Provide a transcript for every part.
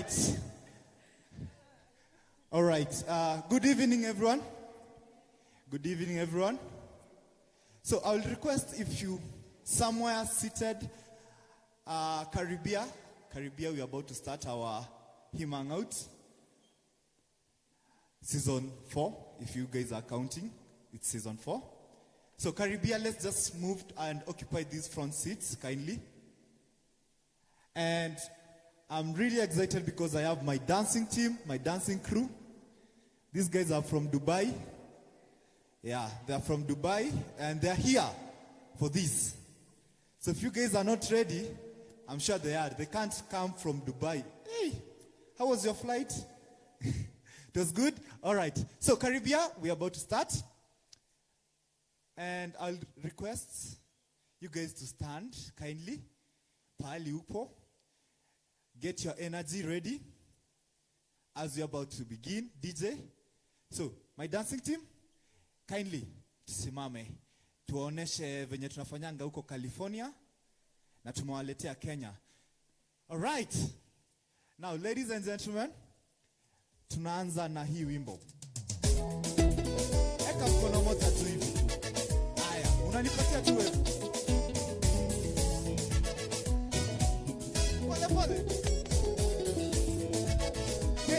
right. All right. Uh, good evening, everyone. Good evening, everyone. So I will request if you somewhere seated, uh, Caribbean, Caribbean, we are about to start our hymn hangout. Season four, if you guys are counting, it's season four. So Caribbean, let's just move and occupy these front seats kindly. And I'm really excited because I have my dancing team, my dancing crew. These guys are from Dubai. Yeah, they're from Dubai and they're here for this. So if you guys are not ready, I'm sure they are. They can't come from Dubai. Hey, how was your flight? it was good? All right. So Caribbean, we're about to start. And I'll request you guys to stand kindly. Pali upo. Get your energy ready as we're about to begin. DJ. So, my dancing team, kindly tusimame tuwaoneshe venye tunafanyanga huko California na tumewaletea Kenya. All right. Now, ladies and gentlemen, tunaanza na hii wimbo. Eka mkono moja tu hivi. Haya, unanipatia tu. Pole pole.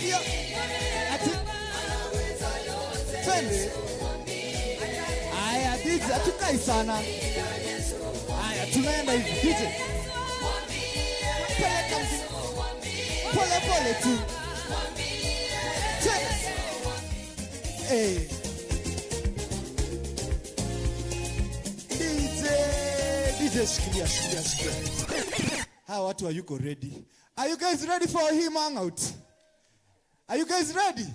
Aha. Ati. Twende. Haya DJ, hatukai sana. Haya tunaenda hivi. DJ. Peleka Pole pole tu. DJ, DJ shikilia, shikilia, shikilia. Hawa watu hayuko ready. Are you guys ready for him hangout? Are you guys ready?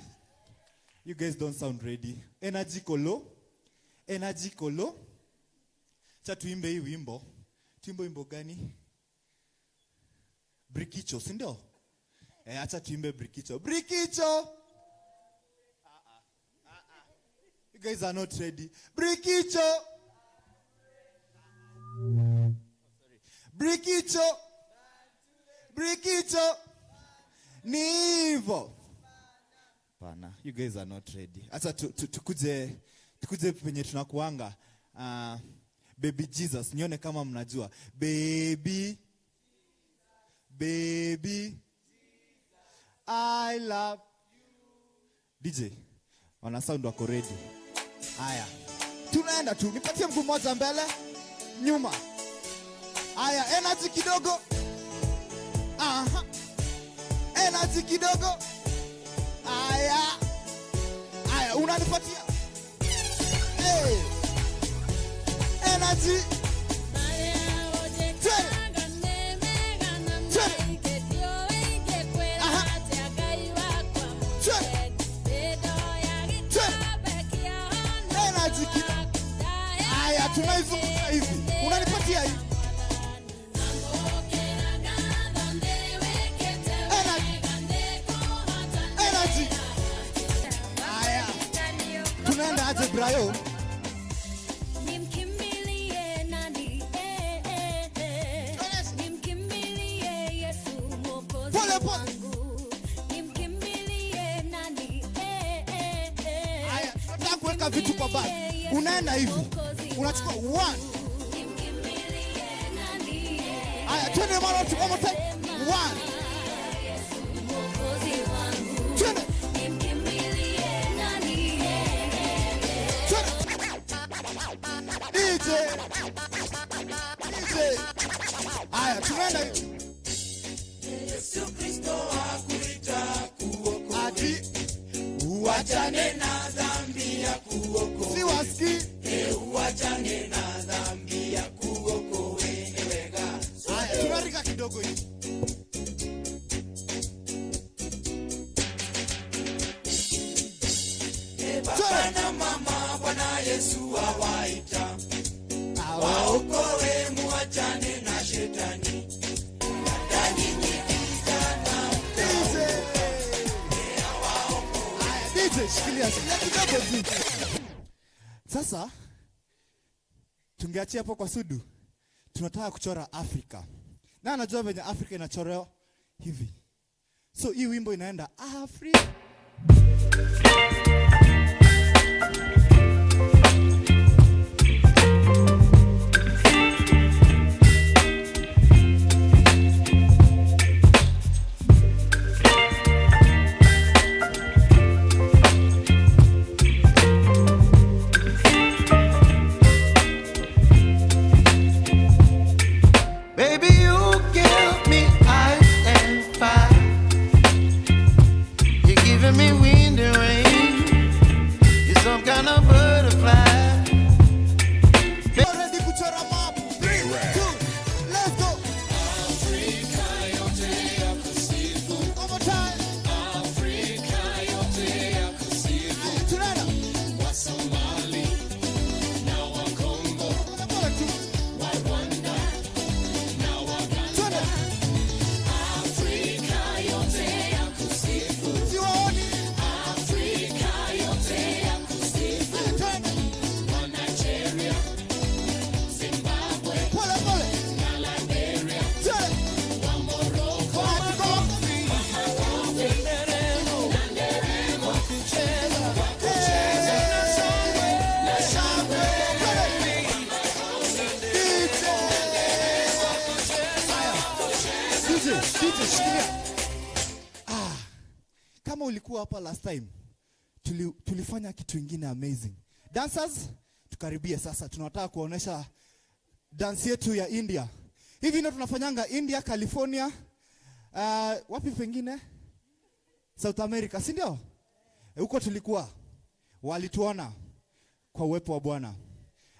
You guys don't sound ready. Energy kolo. Energy kolo. Cha tuimbe hii wimbo. Tuimbe wimbo gani? Brikicho, si ndio? Eh, acha tuimbe Brikicho. Brikicho. You guys are not ready. Brikicho. Brikicho. Brikicho. Ni hivyo. Pana, you guys are not ready. hasa tu- tu- tukuje tukuje penye tunakuanga. Uh, baby Jesus, nione kama mnajua. Baby Baby I love you DJ. Wana sound wako ready. Haya. Tunaenda tu. Nipatie mguu mmoja mbele, nyuma. Haya, energy kidogo. Aha. Energy kidogo. Haya. Haya, unanipatia. Hey. Energy. Tunaizunguka hivi. Unanipatia hivi. Tunataka kuweka vitu kwa bag. Unaenda hivi. Unachukua one. Eh, Haya, twende mara one more time. Haya, tunaenda tungeachia hapo kwa Sudu, tunataka kuchora Afrika. Na anajua venye Afrika inachorewa? Hivi, so hii wimbo inaenda Afrika. Dancers tukaribie sasa tunataka kuonesha dance yetu ya india hivi ndio tunafanyanga india california uh, wapi pengine south america si ndio huko tulikuwa walituona kwa uwepo wa bwana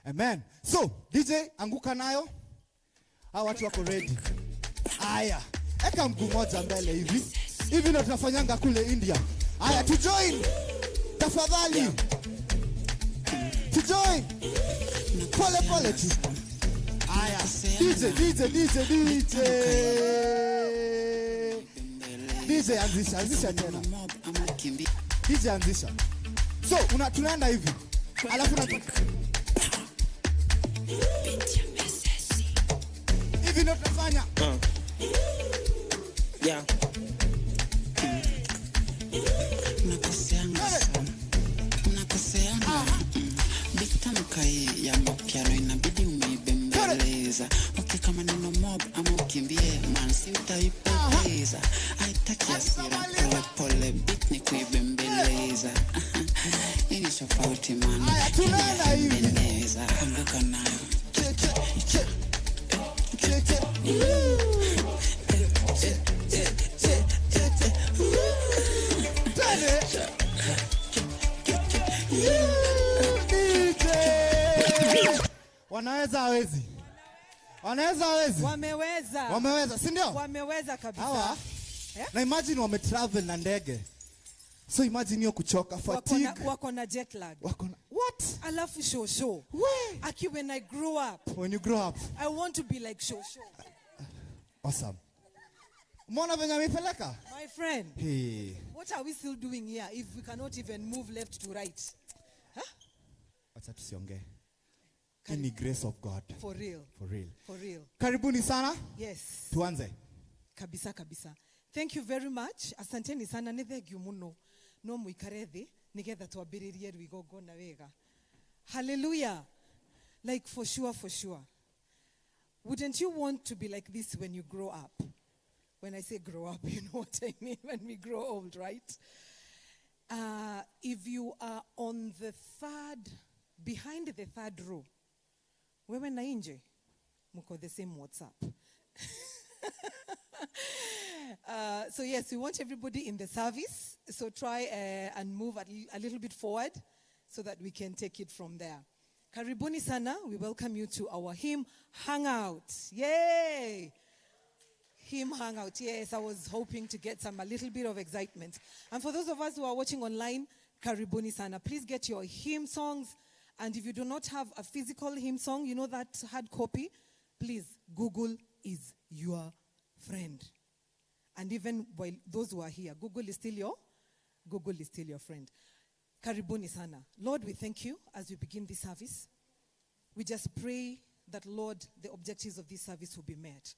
amen so dj anguka nayo hawa watu wako ready Aya, eka mguu moja mbele hivi. Hivi ndio tunafanyanga kule India. Aya, tujoin. Tafadhali. Tu join. Pole pole tu. Aya, DJ, DJ, DJ, DJ. DJ anzisha, anzisha tena. DJ anzisha. So, una, tunaenda hivi. Alafu na hivi ndo tunafanya. Yeah. Bitamka hii ya mapiano inabidi umeibembeleza. Okay, kama neno mob ama ukimbie man, si utaipoteza. Haitaki hasira, polepole beat ni kuibembeleza. Hii ni tofauti man. Nayo. Wanaweza hawezi. Wanaweza hawezi. Wameweza. Wameweza si ndio? Wameweza kabisa. Hawa? Yeah? na imagine wame travel na ndege. So imagine hiyo kuchoka wako fatigue. na, wako na jet lag. Wako na what? Alafu shosho. We. aki when i grow up when you grow up. I want to be like shosho. Awesome. Mwana venye amepeleka my friend hey. what are we still doing here if we cannot even move left to right? Huh? wacha tusiongee ni grace of god. For real. For real. For real. Karibuni sana. Yes. Tuanze. Kabisa kabisa. Thank you very much. Asanteni sana. Nä thengiå må no no må ikare thä nä getha twambä rä rie rwigongona wega hallelujah. Like for sure for sure. Wouldn't you want to be like this when you grow up? When i say grow up you know what i mean when we grow old right? Uh, if you are on the third behind the third row wewe na nje mko the same whatsapp Uh, so yes, we want everybody in the service. So try uh, and move a, a little bit forward so that we can take it from there. Karibuni sana. We welcome you to our hymn hangout. Yay! Hymn hangout. Yes, I was hoping to get some a little bit of excitement. And for those of us who are watching online, karibuni sana. Please get your hymn songs. And if you do not have a physical hymn song, you know that hard copy, please, Google is your friend. And even while those who are here, Google is still your Google is still your friend. Karibuni sana. Lord, we thank you as we begin this service. We just pray that, Lord, the objectives of this service will be met.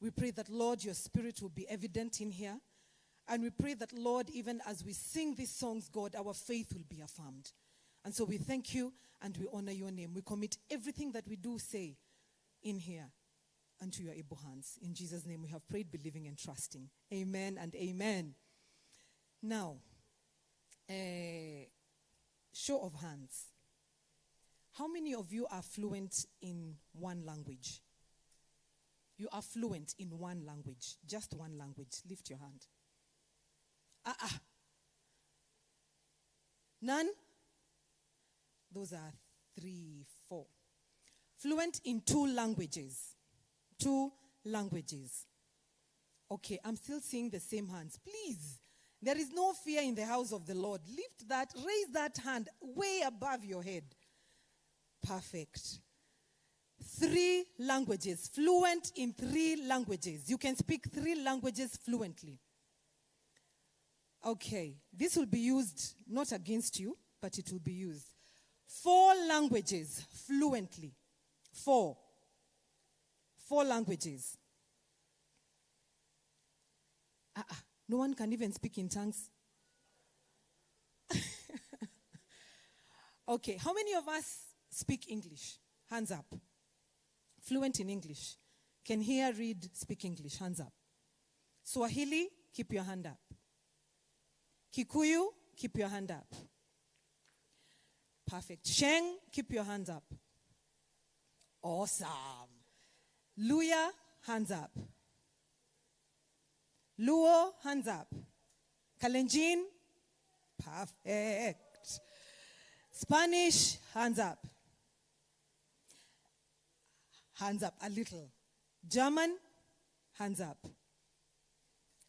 We pray that, Lord, your spirit will be evident in here. And we pray that, Lord, even as we sing these songs, God, our faith will be affirmed. And so we thank you and we honor your name. We commit everything that we do say in here unto your able hands. In Jesus' name we have prayed, believing and trusting. Amen and amen. Now, a show of hands. How many of you are fluent in one language? You are fluent in one language, just one language. Lift your hand. Ah, ah. None? Those are three, four. Fluent in two languages. Two languages. Okay, I'm still seeing the same hands. Please, there is no fear in the house of the Lord. Lift that, raise that hand way above your head. Perfect. Three languages, fluent in three languages. You can speak three languages fluently. Okay, this will be used not against you, but it will be used. Four languages fluently. Four. Four languages. Ah, ah, no one can even speak in tongues. okay, how many of us speak English? Hands up. Fluent in English. Can hear, read, speak English? Hands up. Swahili, keep your hand up. Kikuyu, keep your hand up. Perfect. Sheng, keep your hands up. Awesome. Luya, hands up. Luo, hands up. Kalenjin, perfect. Spanish, hands up. Hands up a little. German, hands up.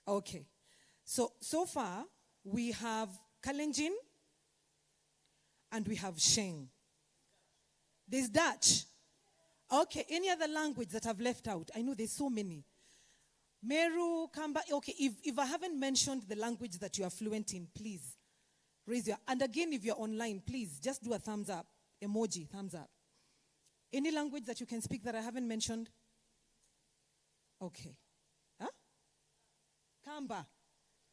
Okay. So, so far, we have Kalenjin and we have Sheng. There's Dutch. Okay, any other language that I've left out? I know there's so many. Meru, Kamba. Okay, if, if I haven't mentioned the language that you are fluent in, please raise your And again, if you're online, please just do a thumbs up, emoji, thumbs up. Any language that you can speak that I haven't mentioned? Okay. Huh? Kamba.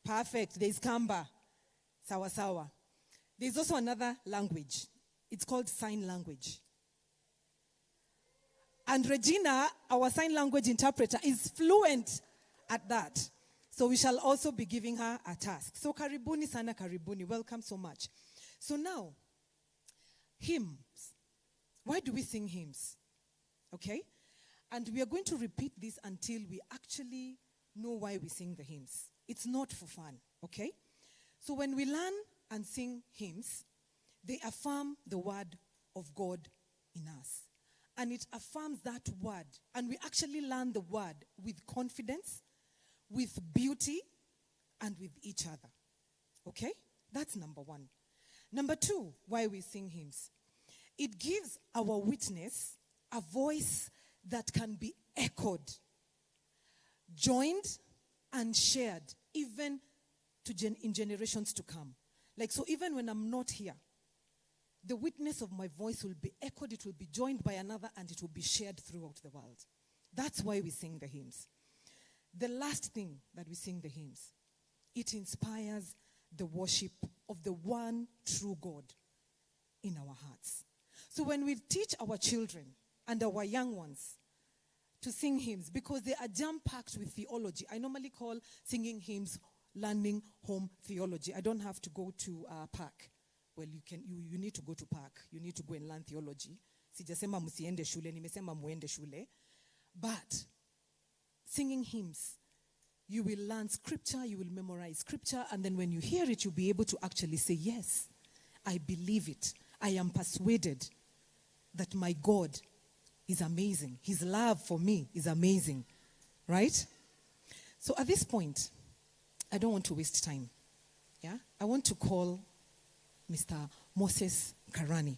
Perfect. There's Kamba. Sawa sawa. There's also another language. It's called sign language. And Regina, our sign language interpreter, is fluent at that. So we shall also be giving her a task. So karibuni sana karibuni. Welcome so much. So now, hymns. Why do we sing hymns? Okay? And we are going to repeat this until we actually know why we sing the hymns. It's not for fun, okay? So when we learn and sing hymns, they affirm the word of God in us. And it affirms that word. And we actually learn the word with confidence, with beauty, and with each other. Okay? That's number one. Number two, why we sing hymns. It gives our witness a voice that can be echoed, joined, and shared, even to gen- in generations to come. Like, so even when I'm not here, the witness of my voice will be echoed, it will be joined by another, and it will be shared throughout the world. That's why we sing the hymns. The last thing that we sing the hymns, it inspires the worship of the one true God in our hearts. So when we teach our children and our young ones to sing hymns, because they are jam packed with theology, I normally call singing hymns learning home theology. I don't have to go to uh, park. Well, you can. You, you need to go to park. You need to go and learn theology. Sijasema msiende shule, nimesema muende shule. But singing hymns, you will learn scripture, you will memorize scripture, and then when you hear it, you'll be able to actually say, Yes, I believe it. I am persuaded that my God is amazing. His love for me is amazing. Right? So at this point, I don't want to waste time. Yeah? I want to call Mr. Moses Karani.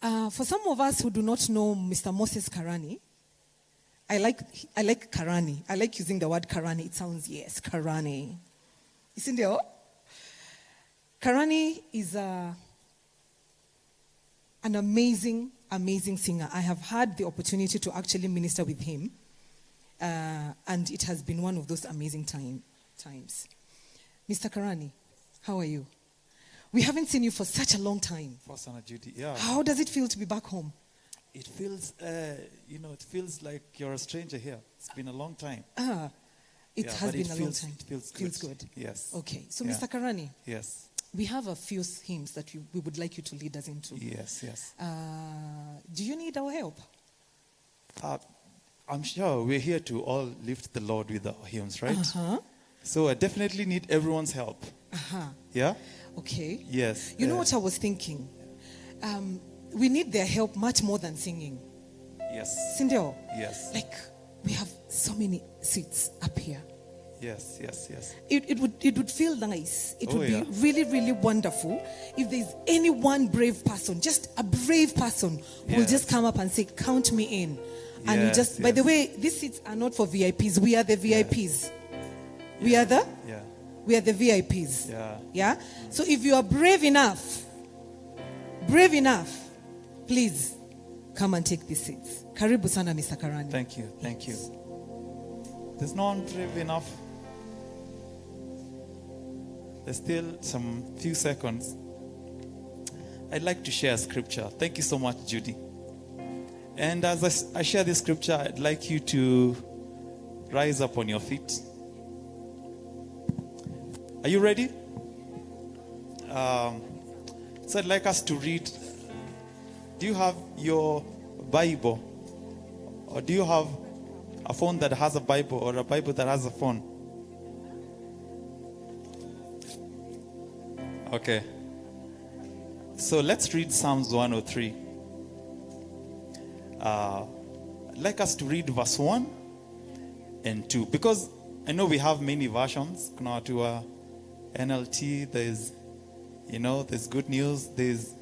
Uh, for some of us who do not know Mr. Moses Karani, I like, I like Karani. I like using the word Karani. It sounds, yes, Karani. Isn't it? Karani is a, an amazing, amazing singer. I have had the opportunity to actually minister with him, uh, and it has been one of those amazing time, times. Mr. Karani, how are you? We haven't seen you for such a long time. Pastor Judy, yeah. How does it feel to be back home? It feels, uh, you know, it feels like you're a stranger here. It's been a long time. Ah, it Yeah, has but it been a long time. it feels Feels good. good. Yes. Okay, so Yeah. Mr. Karani, Yes, we have a few hymns that we, we would like you to lead us into. yes, yes. Uh, do you need our help? Uh, I'm sure we're here to all lift the Lord with our hymns, right? Uh-huh. So I definitely need everyone's help. Uh-huh. Yeah? Okay. Yes. You know uh, what I was thinking? Um, we need their help much more than singing. Yes. Sindel, Yes. like we have so many seats up here. Yes, yes, yes. It, it, would, it would feel nice. It Oh, would yeah. be really, really wonderful if there's any one brave person, just a brave person, who will just come up and say, Count me in. And you Yes, just, by the way, these seats are not for VIPs. We are the VIPs. We are the? Yeah. We are the VIPs. Yeah. Yeah? So if you are brave enough, brave enough, please come and take these seats. Karibu sana, Mr. Karani. Thank you. Thank you. There's no one brave enough. There's still some few seconds. I'd like to share a scripture. Thank you so much, Judy. And as I share this scripture, I'd like you to rise up on your feet. Are you ready? Um, so I'd like us to read. Do you have your Bible? Or do you have a phone that has a Bible or a Bible that has a phone? Okay. So let's read Psalms 103. Uh, I'd like us to read verse 1 and 2 because I know we have many versions. Kuna wa NLT, there's, you know, there's good news. There's,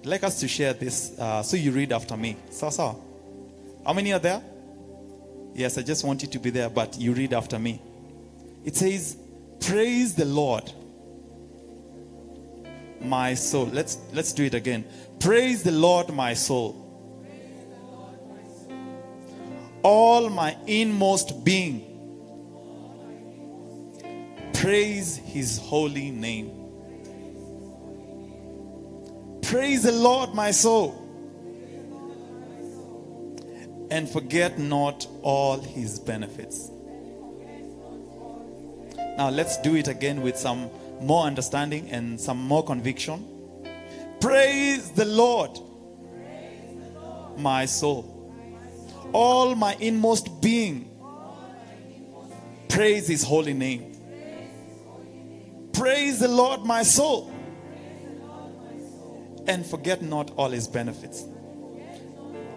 I'd like us to share this uh, so you read after me. So. How many are there? Yes, I just want you to be there, but you read after me. It says, Praise the Lord, my soul. Let's let's do it again. Praise the Lord, my soul. All my inmost being. Praise his holy name. Praise the Lord, my soul and forget not all his benefits. Now let's do it again with some more understanding and some more conviction. Praise the Lord, my soul, all my inmost being. Praise his holy name. Praise the Lord, my soul, and forget not all his benefits.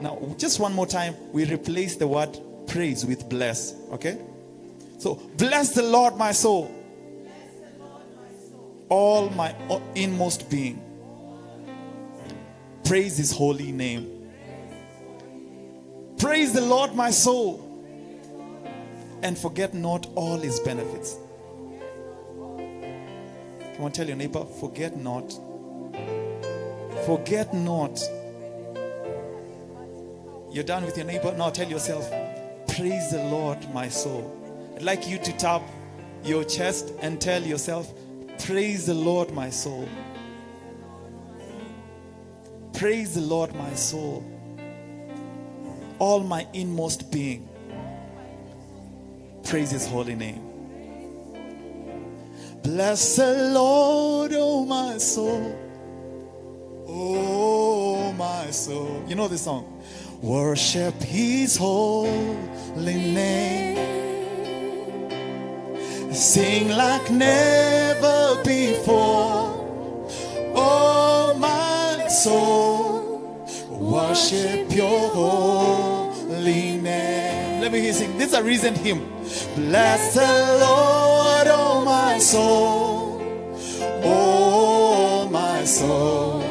Now, just one more time, we replace the word praise with bless. Okay? So, bless the Lord, my soul. All my inmost being. Praise his holy name. Praise the Lord, my soul. And forget not all his benefits. Come on, tell your neighbor, forget not. Forget not you're done with your neighbor. Now tell yourself, Praise the Lord, my soul. I'd like you to tap your chest and tell yourself, Praise the Lord, my soul. Praise the Lord, my soul. All my inmost being. Praise his holy name. Bless the Lord, oh my soul. Oh my soul. You know this song. Worship his holy name. Sing like never before. Oh my soul. Worship your holy name. Let me hear you sing. This is a recent hymn. Bless the Lord, oh my soul. Oh my soul.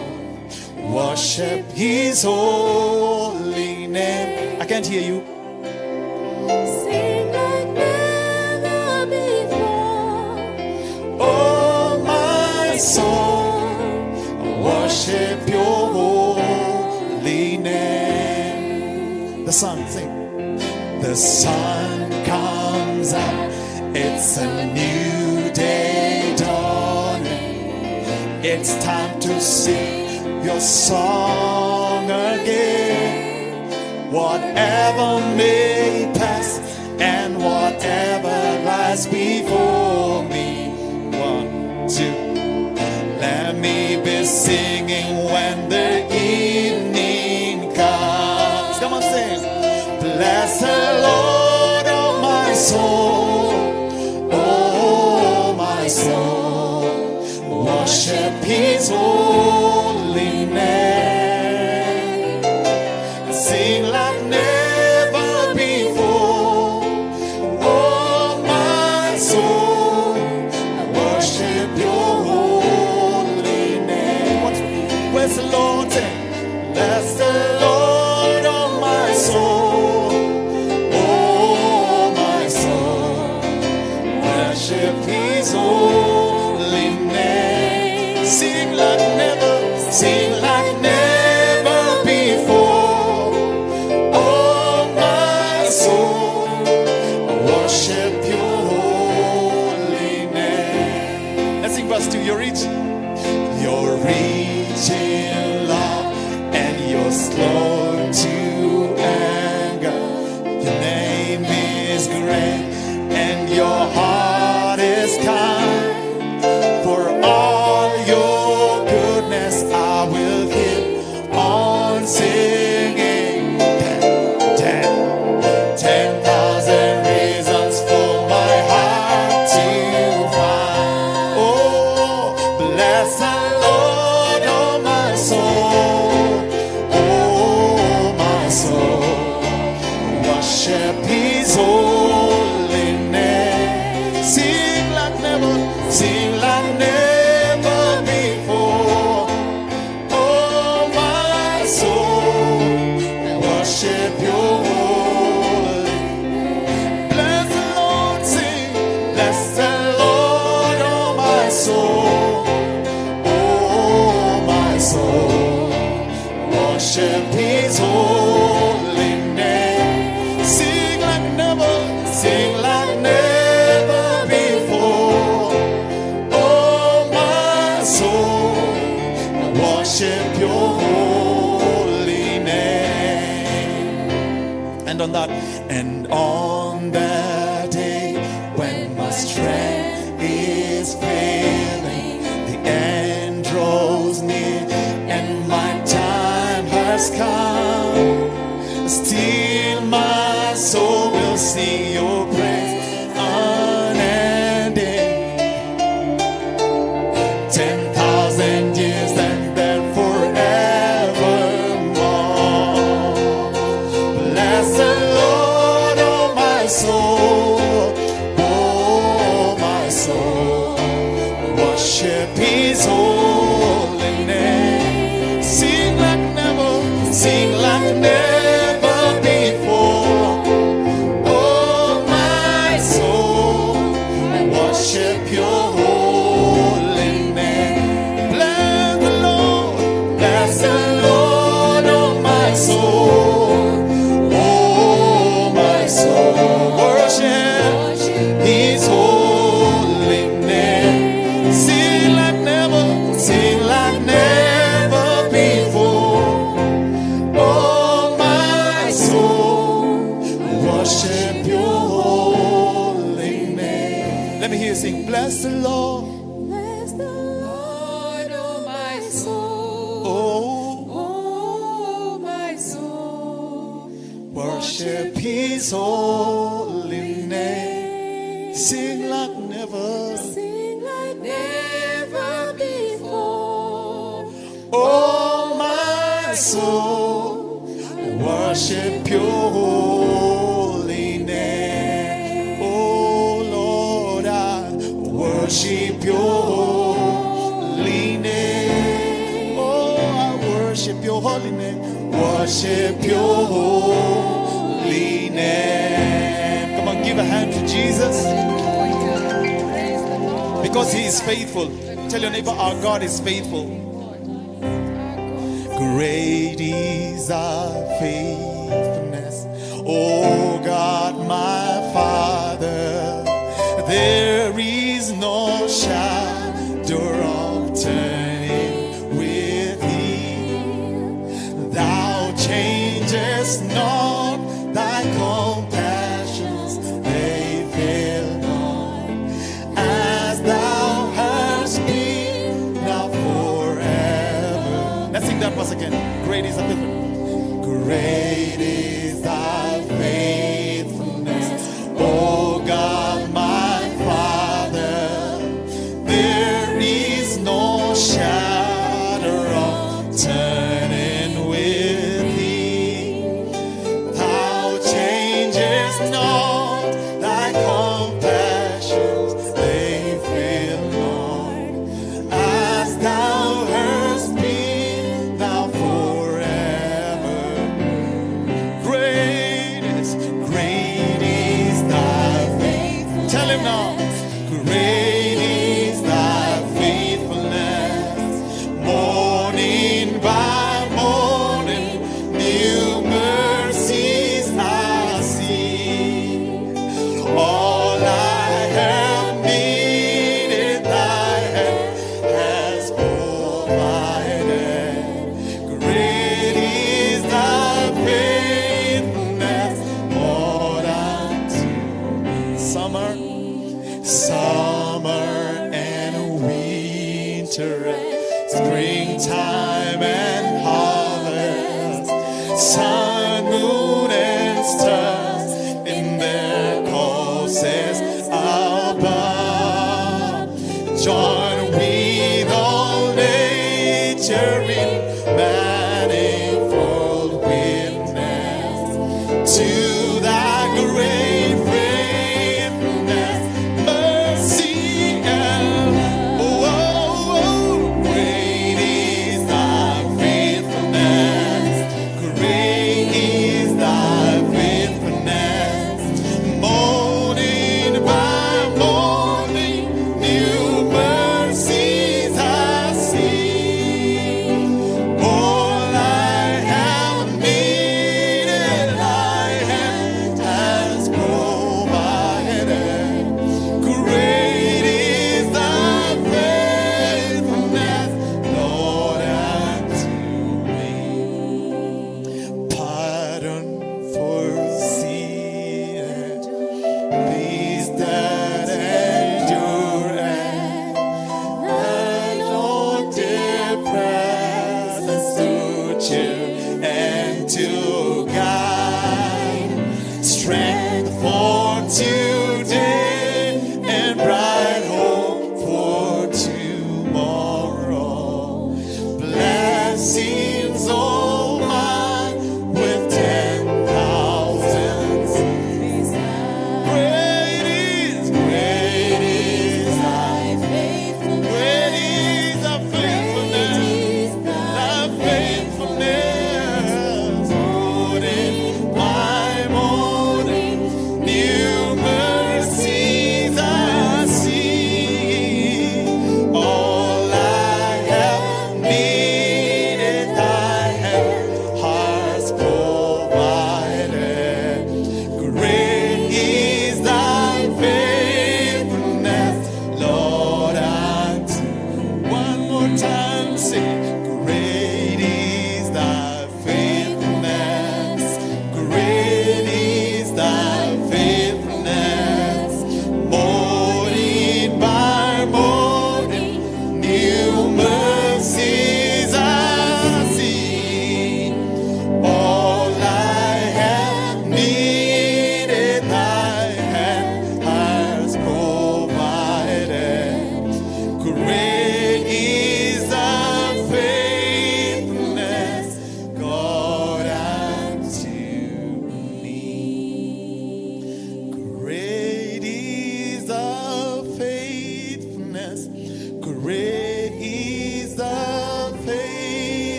Worship his holy name. I can't hear you. the sun comes up, it's a new day dawning. It's time to sing your song again. Whatever may pass and whatever lies before me, one, two. Let me be singing when the evening Peaceful. on that. And all because He is faithful. Tell your neighbor, our God is faithful. Great is our faithfulness, O God, my Father. There is Great is thy. Great is thy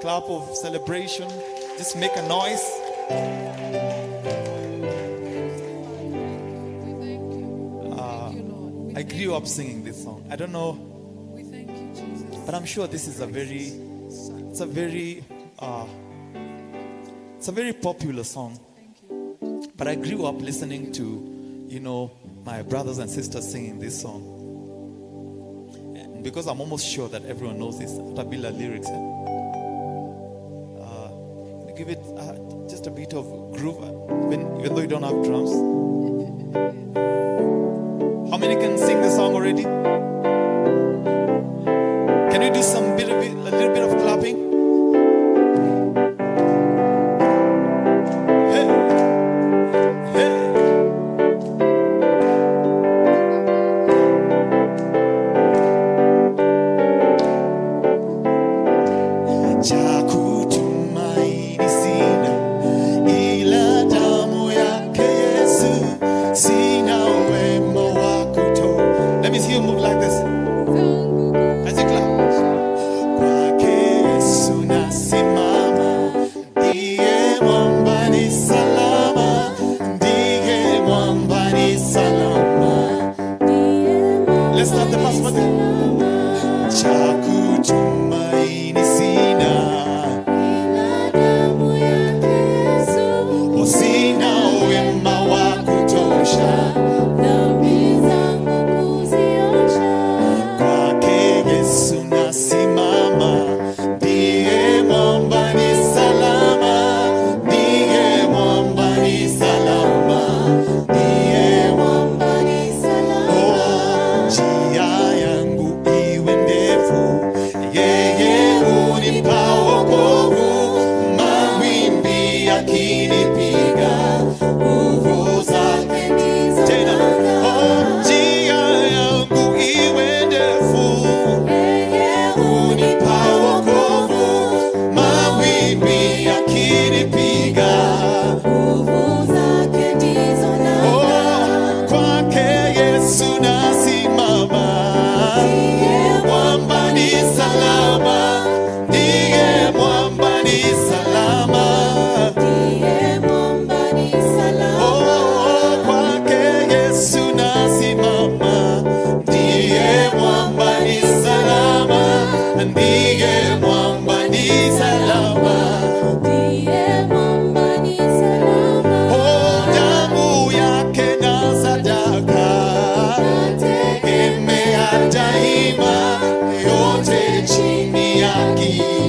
clap of celebration. Just make a noise. We thank you. We thank you, Lord. We I grew up singing this song. I don't know, We thank you, Jesus. but I'm sure this is a very, it's a very, uh, it's a very popular song. But I grew up listening to, you know, my brothers and sisters singing this song. And because I'm almost sure that everyone knows this Tabila lyrics. Uh, give it uh, just a bit of groove, uh, even, even though you don't have drums. How many can sing the song already?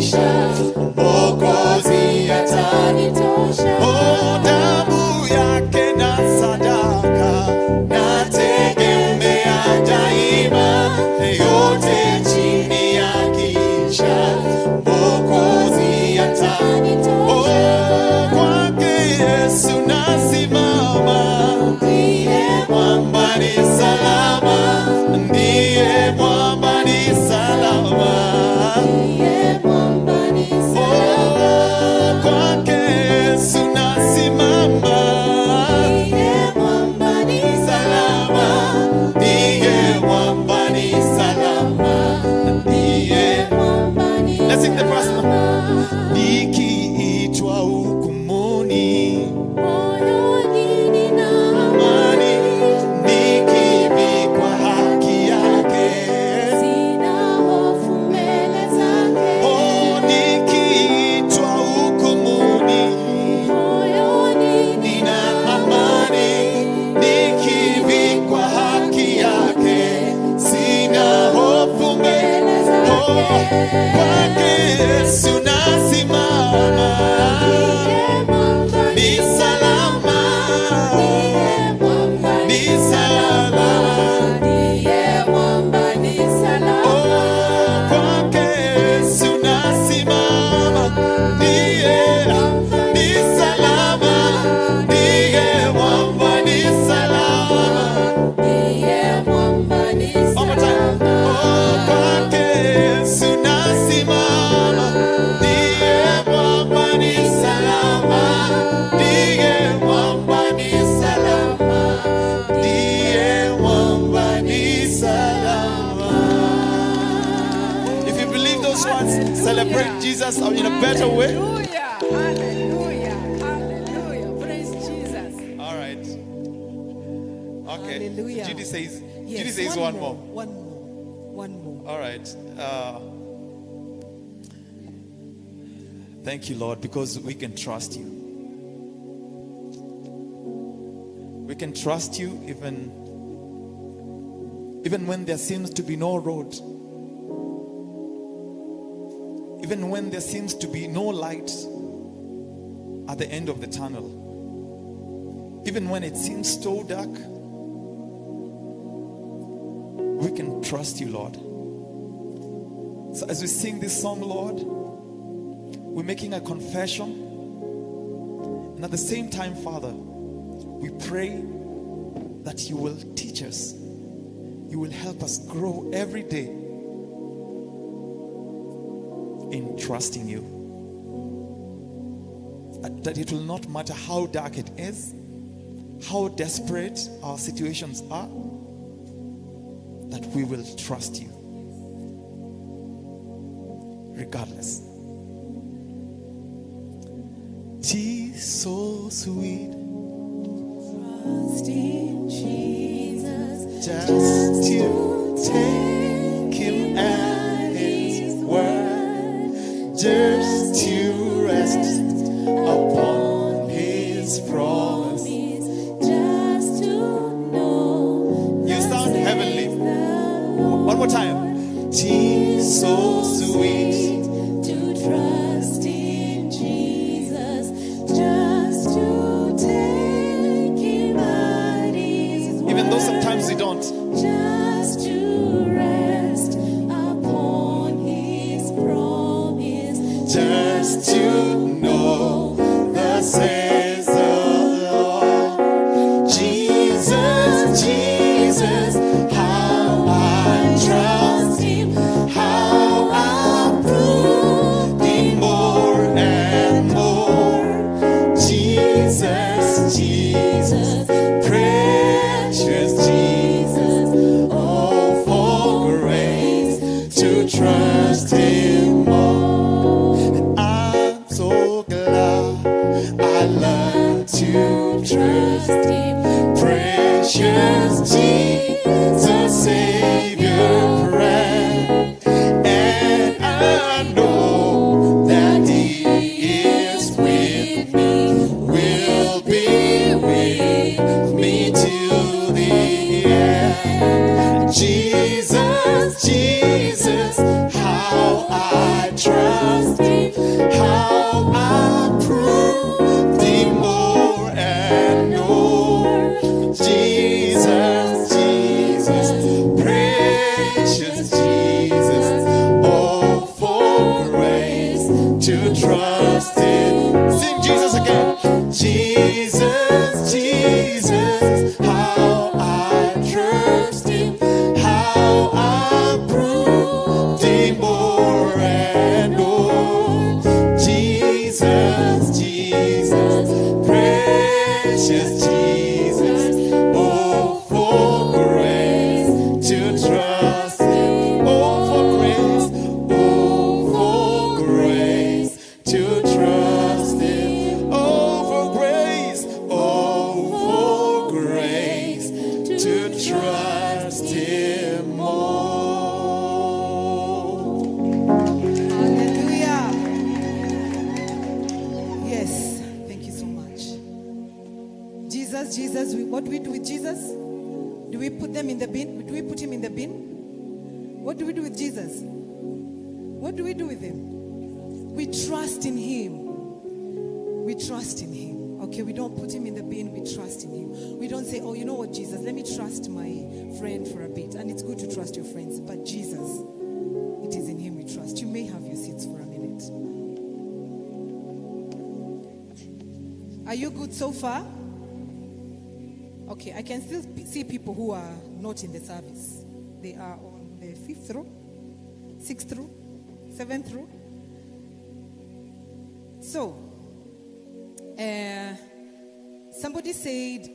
shine. in a better way. Hallelujah. Hallelujah. Praise Jesus. All right. Okay. Hallelujah. Judy says, yes, Judy says one, one more. more. One more. One more. All right. Uh, thank you, Lord, because we can trust you. We can trust you even even when there seems to be no road even when there seems to be no light at the end of the tunnel, even when it seems so dark, we can trust you, Lord. So as we sing this song, Lord, we're making a confession. And at the same time, Father, we pray that you will teach us, you will help us grow every day trust in you. That it will not matter how dark it is, how desperate our situations are, that we will trust you. Regardless. She's so sweet. Trust in Jesus. Just, just take.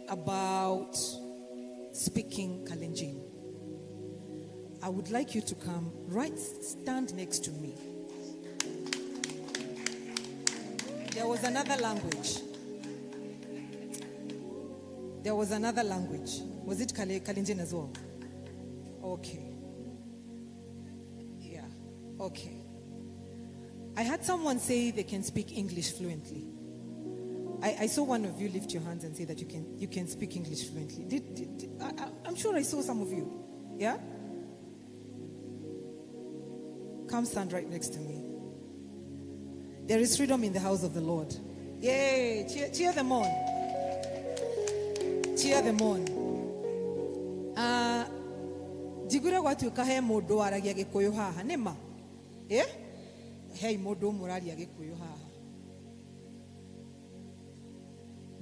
about speaking Kalenjin, I would like you to come right stand next to me. There was another language. There was another language. Was it Kalenjin as well? Okay. Yeah. Okay. I had someone say they can speak English fluently. I, I saw one of you lift your hands and say that you can you can speak English fluently. Did, did, did- I, I'm sure I saw some of you. Yeah. Come stand right next to me. There is freedom in the house of the Lord. Yay! Cheer, cheer them on. Cheer them on. Uh, njiguire gwatuĩka he mũndũ waragia gĩkũyũ haha nĩ ma ĩ hei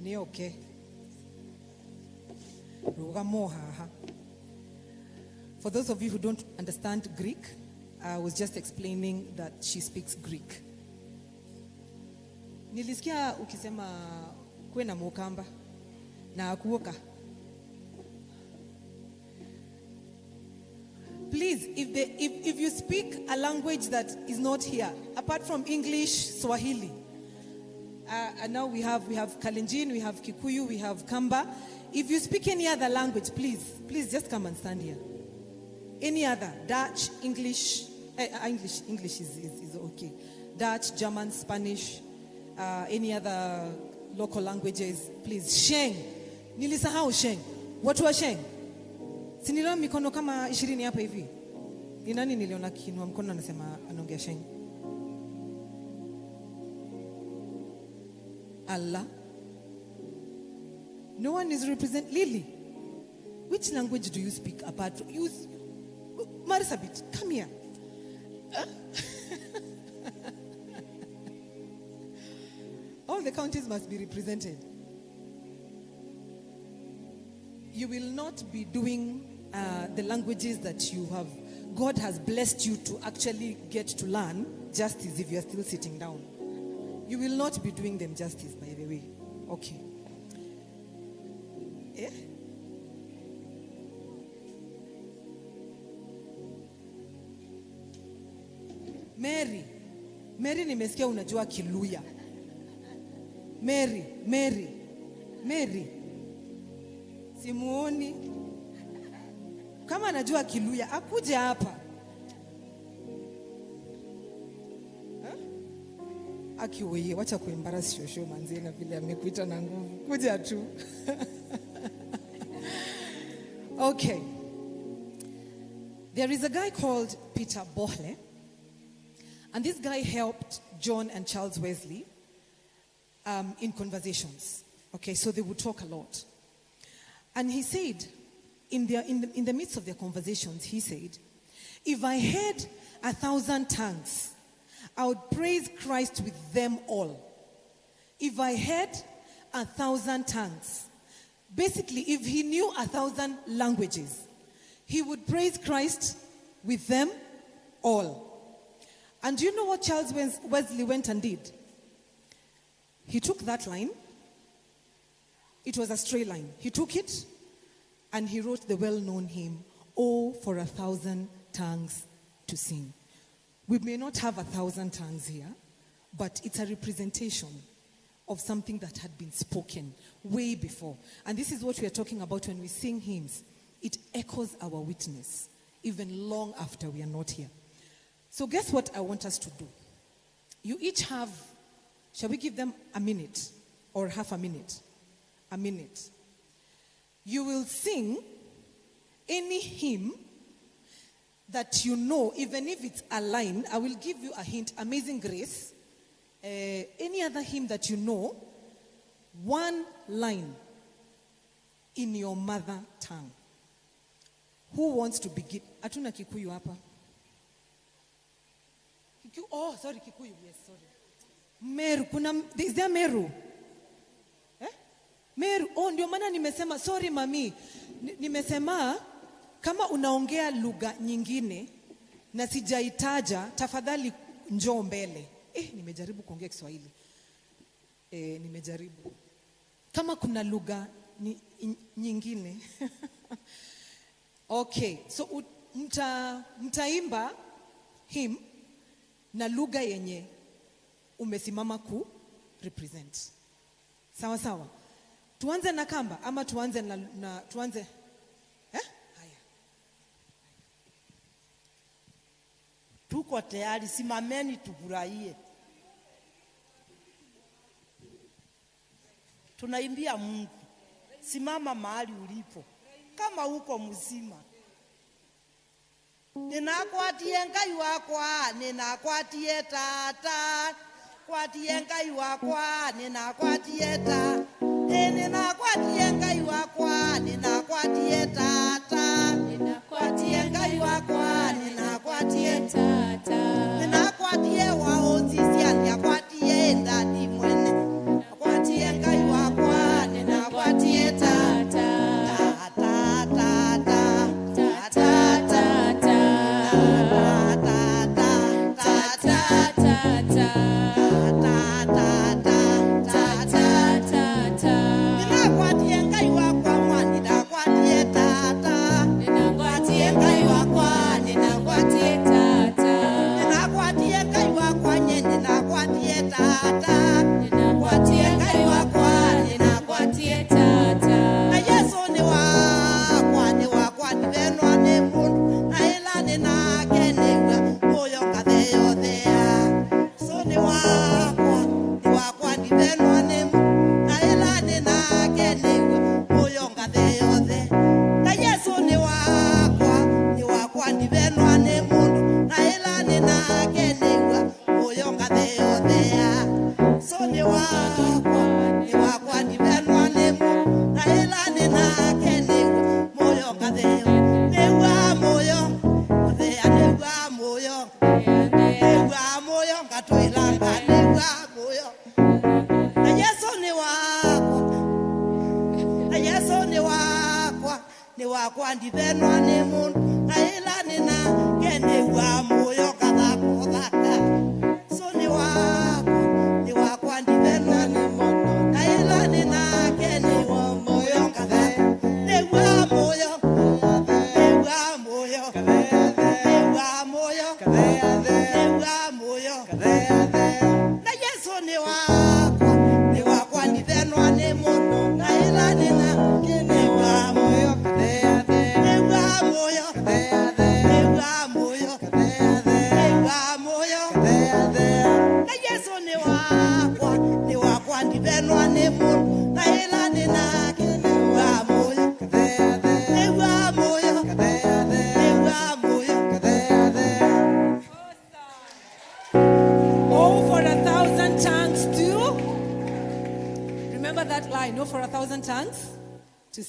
nĩ oke rũgamo for those of you who don't understand greek i was just explaining that she speaks greek. Nilisikia ukisema kwena mukamba na akuoka. Please if, they, if, if you speak a language that is not here apart from english swahili uh, and now we have we have kalenjin we have kikuyu we have kamba. If you speak any other language please please just come and stand here. Any other dutch english eh, uh, english english is, is, is okay. Dutch german spanish uh, any other local languages please. Sheng. Nilisahau sheng. Watu wa sheng? Siniliona mikono kama ishirini hapa hivi. Ni nani niliona kinua mkono anasema anaongea sheng allah. No one is represent lily which language do you speak apart from you marsabit come here. All the counties must be represented. You will not be doing uh, the languages that you have. God has blessed you to actually get to learn just as if you are still sitting down you will not be doing them justice by the way. Okay. Eh? mary. Mary nimesikia unajua kiluya. Mary mary. Mary. Simuoni. Kama anajua kiluya akuje hapa wacha manzie na vile amekuita na nguvu. Kuja tu. Okay. There is a guy called peter Böhler and this guy helped john and charles wesley um, in conversations. Okay so they would talk a lot. And he said, in, their, in, the, in the midst of their conversations, he said, If I had a thousand tongues, I would praise Christ with them all. If I had a thousand tongues, basically, if he knew a thousand languages, he would praise Christ with them all. And do you know what Charles Wesley went and did? He took that line it was a stray line. He took it and he wrote the well known hymn, Oh, for a thousand tongues to sing. We may not have a thousand tongues here, but it's a representation of something that had been spoken way before. And this is what we are talking about when we sing hymns. It echoes our witness even long after we are not here. So, guess what I want us to do? You each have, shall we give them a minute or half a minute? A minute. You will sing any hymn that you know, even if it's a line. I will give you a hint Amazing Grace. Uh, any other hymn that you know, one line in your mother tongue. Who wants to begin? Atuna Kikuyu hapa. Kikuyu, oh, sorry, Kikuyu. Yes, sorry. Meru, kuna, is there Meru? Eh? Meru, oh, ndio maana nimesema sorry mami. Ni- Nimesema kama unaongea lugha nyingine na sijaitaja, tafadhali njoo mbele. Eh, nimejaribu kuongea Kiswahili. Eh, nimejaribu. Kama kuna lugha nyingine. okay, so mta, mtaimba him na lugha yenye umesimama ku represent sawa sawa tuanze na kamba ama tuanze na, na tuanze eh? haya tuko tayari, simameni tufurahie. Tunaimbia Mungu, simama mahali ulipo, kama uko mzima. Ninakwatie Ngai wakwa, ninakwatie tata, kwatie Ngai wakwa, ninakwatie ta, ninakwatie Ngai wakwa, ninakwatie tata, ninakwatie Ngai wakwa, Nina kwa tie wa otisi ali akwa that, you know. Wakwa ni wakwa ni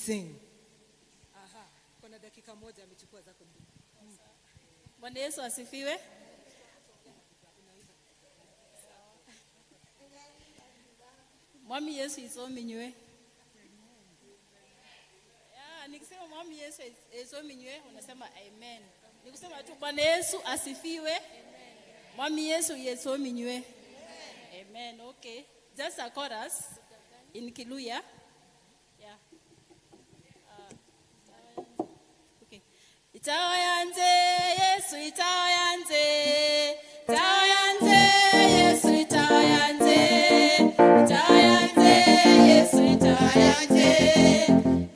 sing. Aha, kuna dakika moja amechukua zako mbili. Bwana Yesu asifiwe. Mwami Yesu isominywe. Ya, nikisema mwami Yesu isominywe unasema amen. Nikusema tu Bwana Yesu asifiwe. Mwami Yesu isominywe. Amen. Okay. Just a chorus in Kiluya. Itawa yanze Yesu itawa yanze itawa yanze Yesu itawa yanze itawa yanze Yesu itawa yanze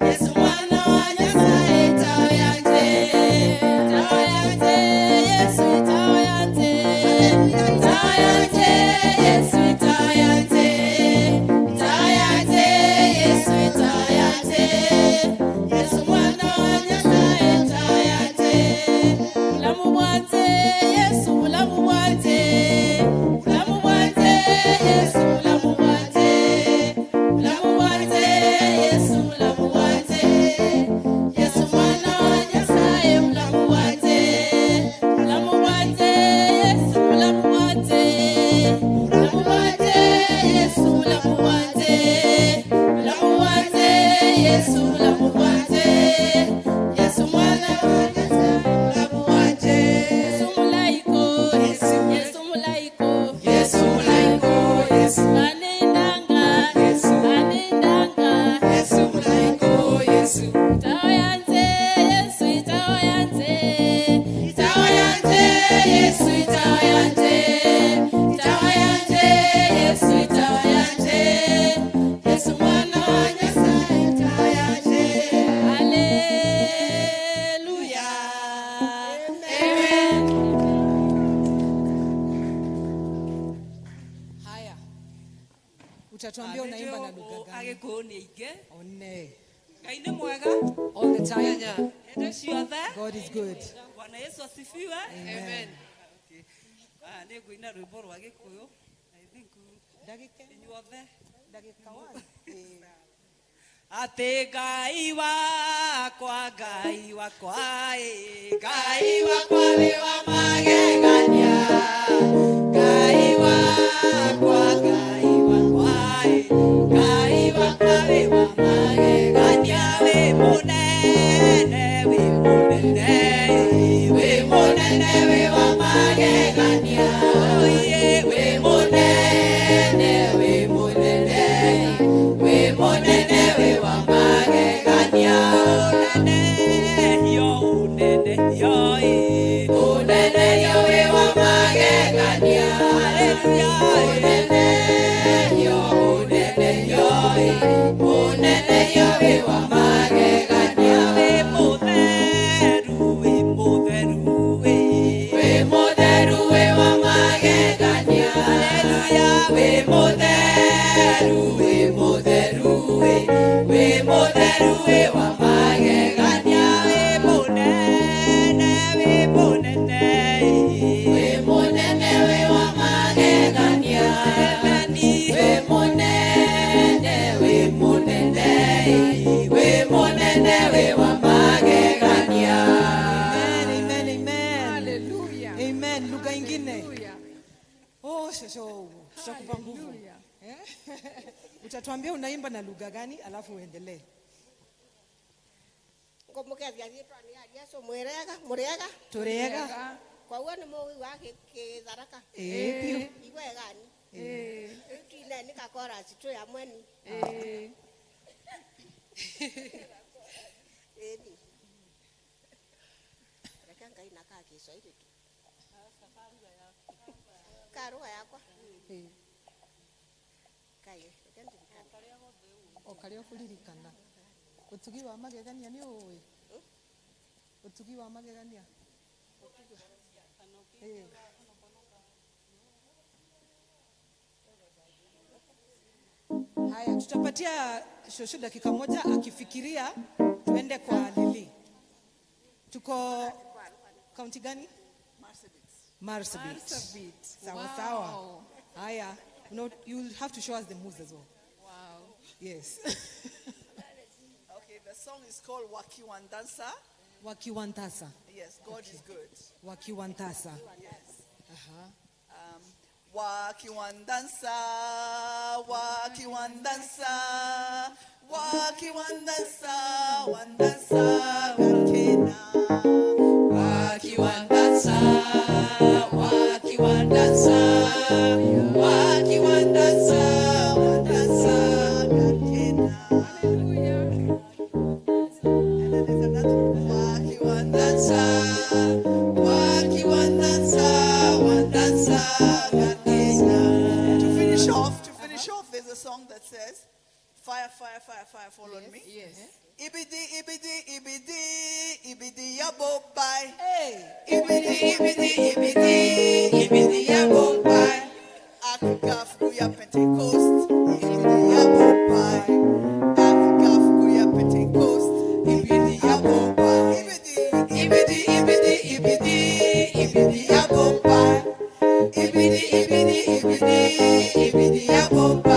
Yesu mwana wa Nyasaye itawa yanze itawa yanze Yesu itawa yanze itawa yanze utatuambia unaimba na lugha gani? one. Ngai nĩ mwega? All the time. Ciothe god is good. Bwana yesu asifiwe. Amen. Okay. Ah, nĩ ngũina rwĩmbo rwa gĩkũyũ. I think ndagĩka inyuothe. ndagĩka one. Atĩ ngai wakwa wakwa ĩ ngai wakwa wĩ wa magegania. Ngai wakwa mũnene wĩ mũtheru wĩ mũtheru wĩ wĩ mũtheru wĩ wa utatuambia unaimba na lugha gani alafu uendelee. Ngomukethia yitwa ni ya Yesu mwirega murega turega kwa uo ni muwi wa kitharaka eh iwegani eh kile ni. Kakora situ ya mweni eh eh rekanga inakaa Kiswahili tu. Karua ya o karĩa ũkũririkana ũtugi wa magegania nĩ ũĩ ũtugi wa magegania? Haya tutapatia shosho dakika moja akifikiria tuende kwa lili. Tuko kaunti gani? Marsabit. Sawa sawa. Haya no, you'll have to show us the moves as well. Yes Okay, the song is called Wakiwandansa. wakiwantasa Yes, God is good. wakiwantasa Yes. Aha. Um, Wakiwandansa, Wakiwandansa, Wakiwandansa, Wandansa, Gakena. wakiwandansa wakiwandansa says, Fire, fire, fire, fire, fall on me. Yes. Ibidi, ibidi, ibidi, ibidi ya bobai. Hey. Ibidi, ibidi, ibidi, ibidi ya bobai. Africa fukuya Pentecost. Ibidi ya bobai. Africa fukuya Pentecost. Ibidi ya bobai. Ibidi, ibidi, ibidi, ibidi ya bobai. Ibidi, ibidi, ibidi, ibidi ya bobai.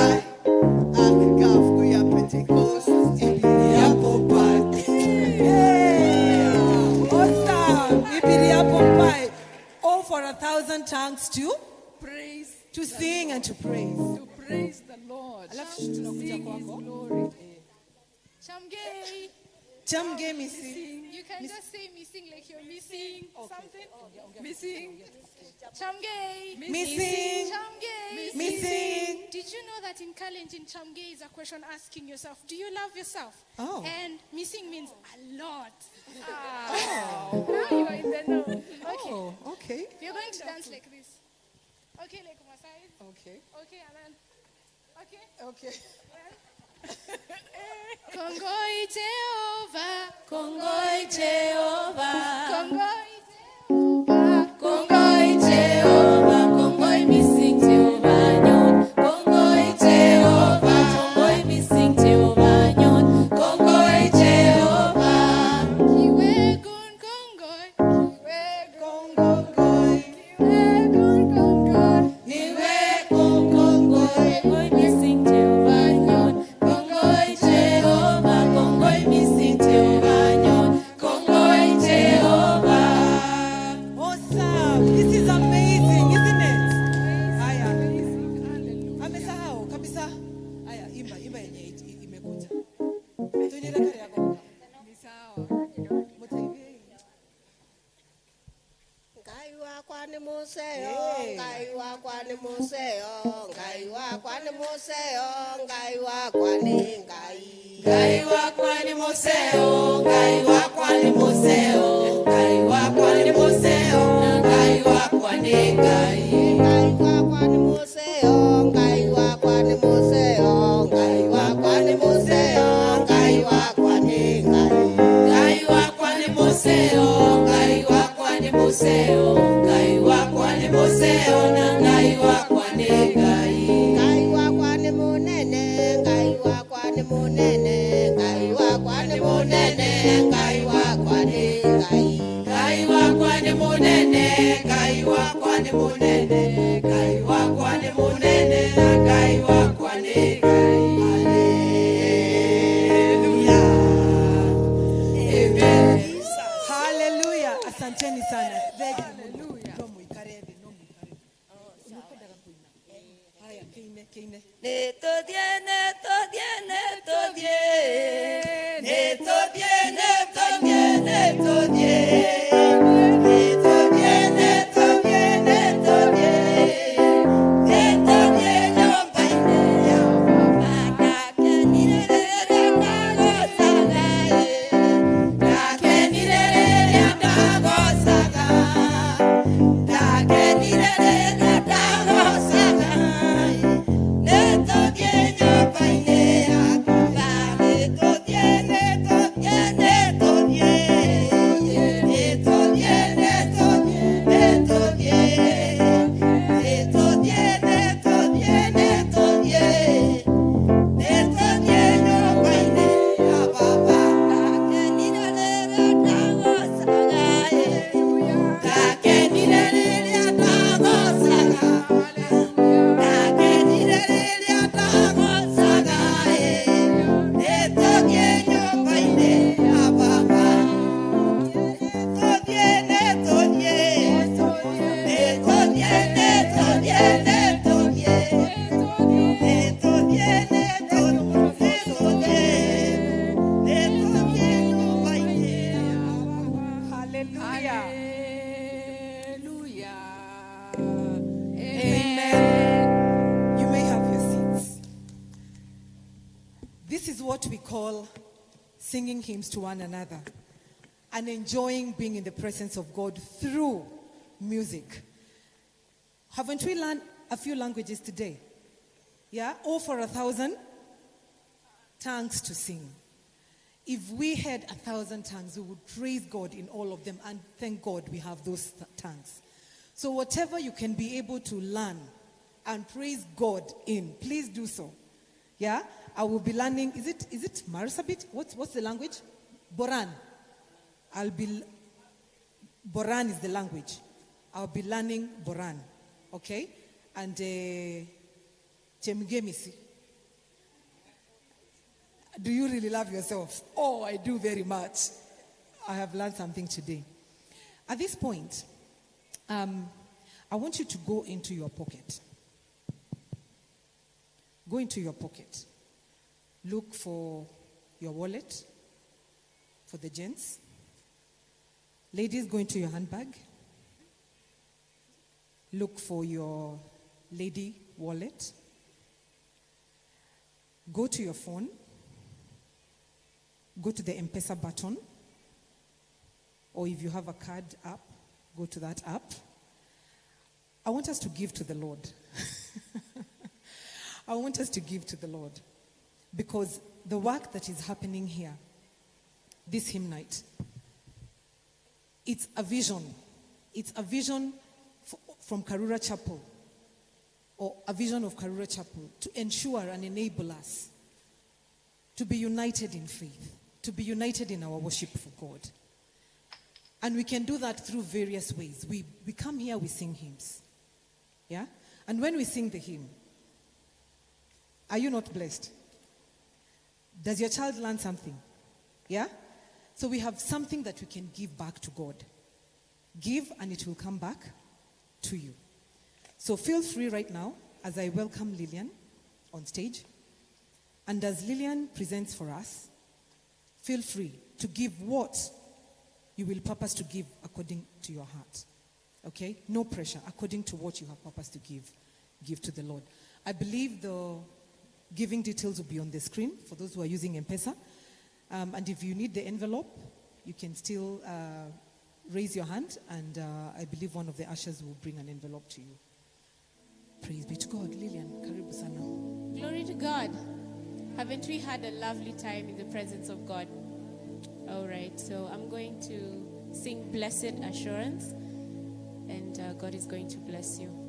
Tongues to praise, to sing and to praise. to praise the Lord. Alafu tunakuja Sing His kwako. glory. Chamgei. Chamgei missing. You can just say missing like you're missing something. Missing. Chamgei. Missing. Chamgei. Missing. Did you know that in Kalenjin, Chamgei is a question asking yourself, do you love yourself? Oh. And missing means a lot. Ah. Oh. Now you are in the know. Okay. Oh, okay. We're going to dance like this. Okay, like my side. Okay. Okay, then. Okay. Okay. Kongoi Jehovah. Kongoi Jehovah. Kongoi nĩ mũceo oh, ngai wakwa nĩ mũceo oh, ngai wakwa nĩ mũceo oh, ngai wakwa nĩ ngai Ngai wakwa nĩ mũceo, Ngai wakwa nĩ mũceo, Ngai wakwa na Ngai wakwa Ngai. ngai wakwa mũceo ngai wakwa mũceo nĩ ngai Ngai wakwa nĩ mũnene, Ngai wakwa haleluya asanteni sana. No muikare thĩ, no muikare haya singing hymns to one another and enjoying being in the presence of God through music. Haven't we learned a few languages today? Yeah? All for a thousand tongues to sing. If we had a thousand tongues, we would praise God in all of them and thank God we have those th- tongues. So, whatever you can be able to learn and praise God in, please do so. Yeah? I will be learning, is it, is it Marsabit? What's, what's the language? Boran. I'll be, Boran is the language. I'll be learning Boran. Okay? And uh, Do you really love yourself? Oh, I do very much. I have learned something today. At this point, um, I want you to go into your pocket. Go into your pocket. Look for your wallet for the gents. Ladies, go into your handbag. Look for your lady wallet. Go to your phone. Go to the M Pesa button. Or if you have a card app, go to that app. I want us to give to the Lord. I want us to give to the Lord. Because the work that is happening here, this hymn night, it's a vision. It's a vision from Karura Chapel, or a vision of Karura Chapel, to ensure and enable us to be united in faith, to be united in our worship for God. And we can do that through various ways. We, we come here, we sing hymns. Yeah? And when we sing the hymn, are you not blessed? Does your child learn something? Yeah? So we have something that we can give back to God. Give and it will come back to you. So feel free right now as I welcome Lillian on stage. And as Lillian presents for us, feel free to give what you will purpose to give according to your heart. Okay? No pressure. According to what you have purpose to give, give to the Lord. I believe the Giving details will be on the screen for those who are using M-Pesa. Um, and if you need the envelope, you can still uh, raise your hand and uh, I believe one of the ushers will bring an envelope to you. Praise be to God. Lillian, karibu sana. Glory to God. Haven't we had a lovely time in the presence of God? All right, so I'm going to sing Blessed Assurance and uh, God is going to bless you.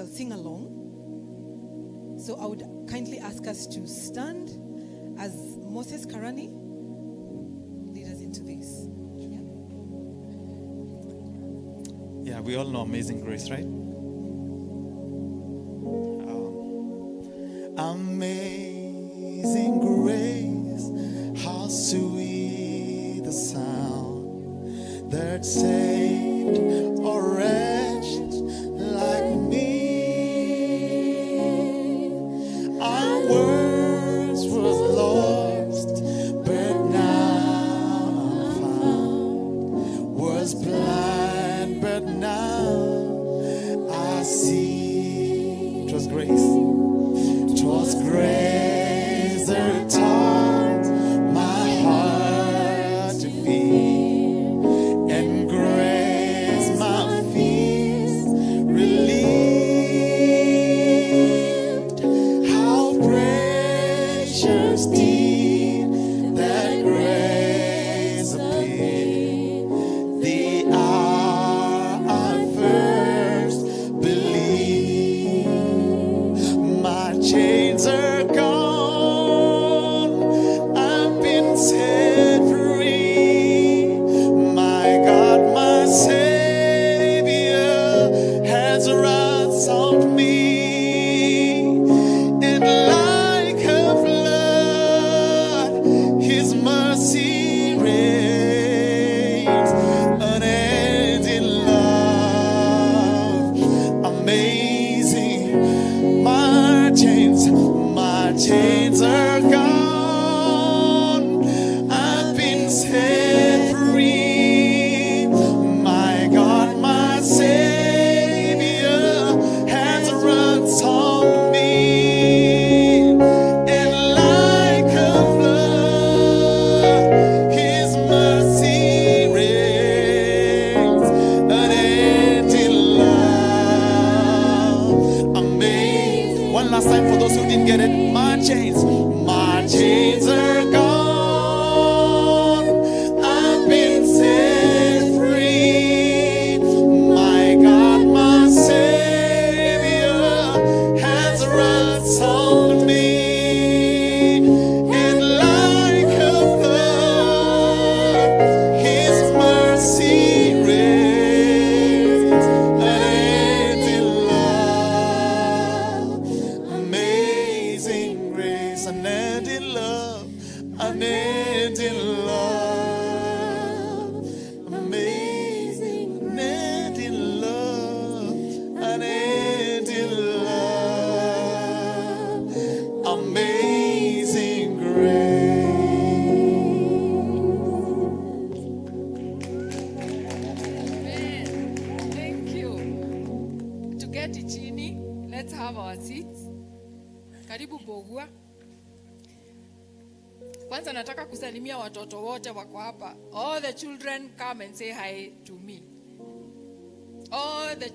shall sing along. So I would kindly ask us to stand as Moses Karani lead us into this. Yeah we all know Amazing Grace, right?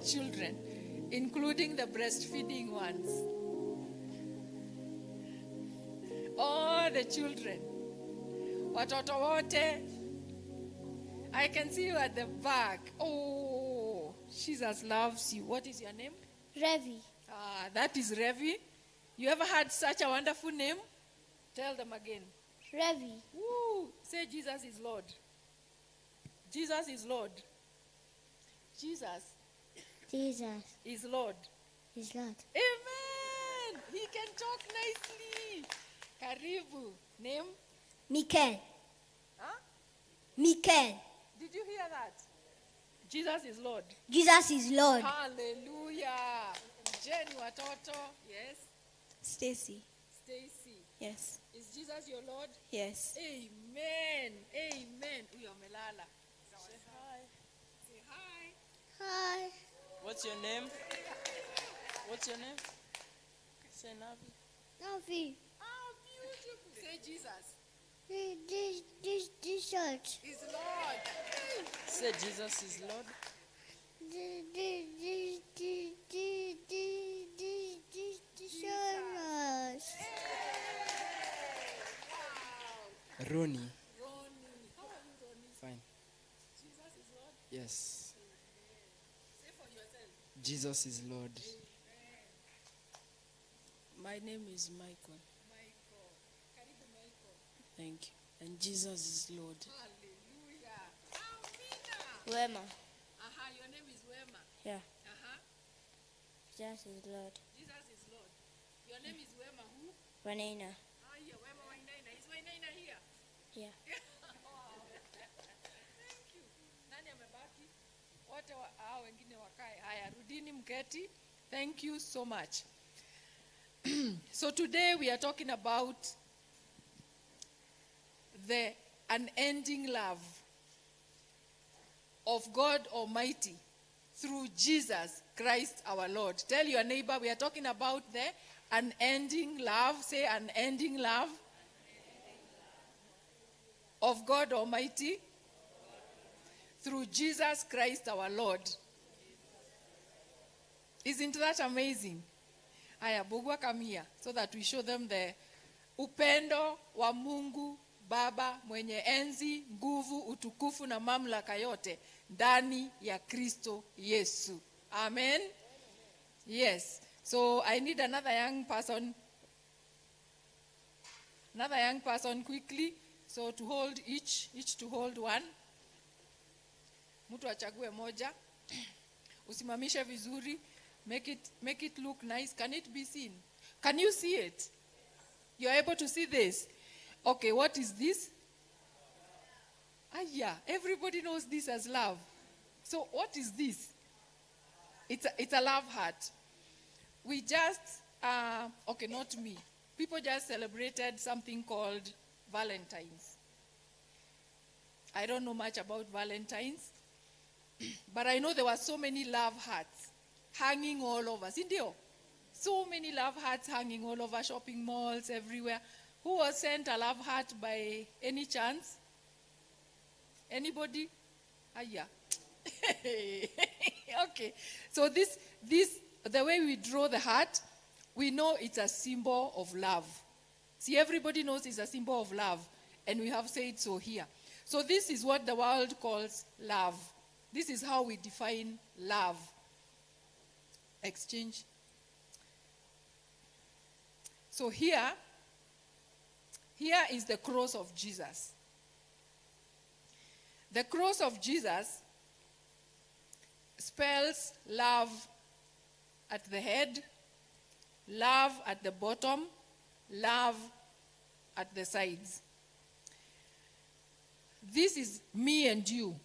Children, including the breastfeeding ones. All the children. Watoto wote. I can see you at the back. Oh, Jesus loves you. What is your name? Revi. Ah, that is Revi. You ever had such a wonderful name? Tell them again. Revi. Woo! Say Jesus is Lord. Jesus is Lord. Jesus Jesus is Lord. is Lord. Amen. He can talk nicely. Karibu. Name? Mikel. Huh? Mikel. Did you hear that? Jesus is Lord. Jesus is Lord. Hallelujah. Jenny Watoto. Yes. Stacy. Stacy. Yes. Is Jesus your Lord? Yes. Amen. Amen. Huyo amelala. Say hi. Say hi. Hi. What's your name? What's your name? Say Navi. Navi. How beautiful. Say Jesus. This, this, this church. is Lord. Say Jesus is Lord. Ronnie. Ronnie. How are you, Ronnie? Fine. Jesus is Lord? Yes. Say for yourself. Jesus is Lord. My name is Michael. Michael. Thank you. And Jesus is Lord. Hallelujah. Amina. Wema. Aha, your name is Wema. Yeah. Aha. Jesus is Lord. Jesus is Lord. Your name is Wema who? Wanaina. Haya, ah, Wema Wainaina. Is Wainaina here? Yeah. Thank you. Nani amebaki? Wote hao wengine wakae. Haya, rudini mketi. Thank you so much. so today we are talking about the unending love of God Almighty through Jesus Christ our Lord. Tell your neighbor we are talking about the unending love. Say unending love of God Almighty through Jesus Christ our Lord. Isn't that amazing? Aya, Bogwa come here so that we show them the upendo wa Mungu Baba mwenye enzi, nguvu, utukufu na mamlaka yote ndani ya Kristo Yesu. Amen. Yes. So I need another young person. Another young person quickly. So to hold each, each to hold one. Mtu achague moja. Usimamishe vizuri. Make it, make it look nice. Can it be seen? Can you see it? You're able to see this? Okay, what is this? Ah, yeah, everybody knows this as love. So, what is this? It's a, it's a love heart. We just, uh, okay, not me. People just celebrated something called Valentine's. I don't know much about Valentine's, but I know there were so many love hearts hanging all over. Sindio? So many love hearts hanging all over shopping malls, everywhere. Who was sent a love heart by any chance? Anybody? Ah, yeah. okay. So this, this, the way we draw the heart, we know it's a symbol of love. See, everybody knows it's a symbol of love, and we have said so here. So this is what the world calls love. This is how we define love. Exchange. So here, here is the cross of Jesus. The cross of Jesus spells love at the head, love at the bottom, love at the sides. This is me and you,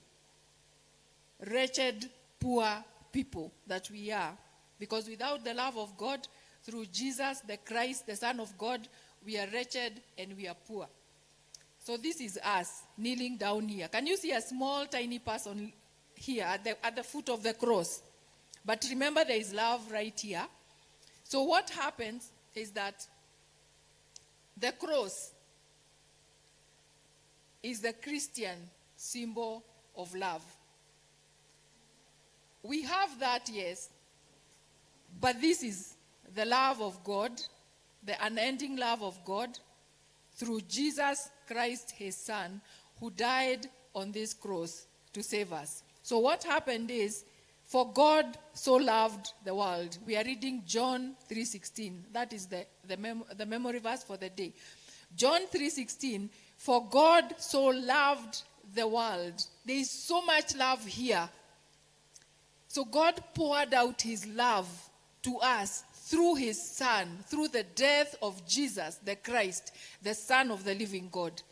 wretched, poor people that we are. Because without the love of God, through Jesus, the Christ, the Son of God, we are wretched and we are poor. So this is us kneeling down here. Can you see a small, tiny person here at the, at the foot of the cross? But remember, there is love right here. So what happens is that the cross is the Christian symbol of love. We have that, yes, but this is the love of God, the unending love of God through Jesus Christ, his son, who died on this cross to save us. So what happened is, for God so loved the world. We are reading John 3:16. That is the, the, mem- the memory verse for the day. John 3:16, for God so loved the world. There is so much love here. So God poured out his love to us through his son, through the death of Jesus, the Christ, the Son of the living God.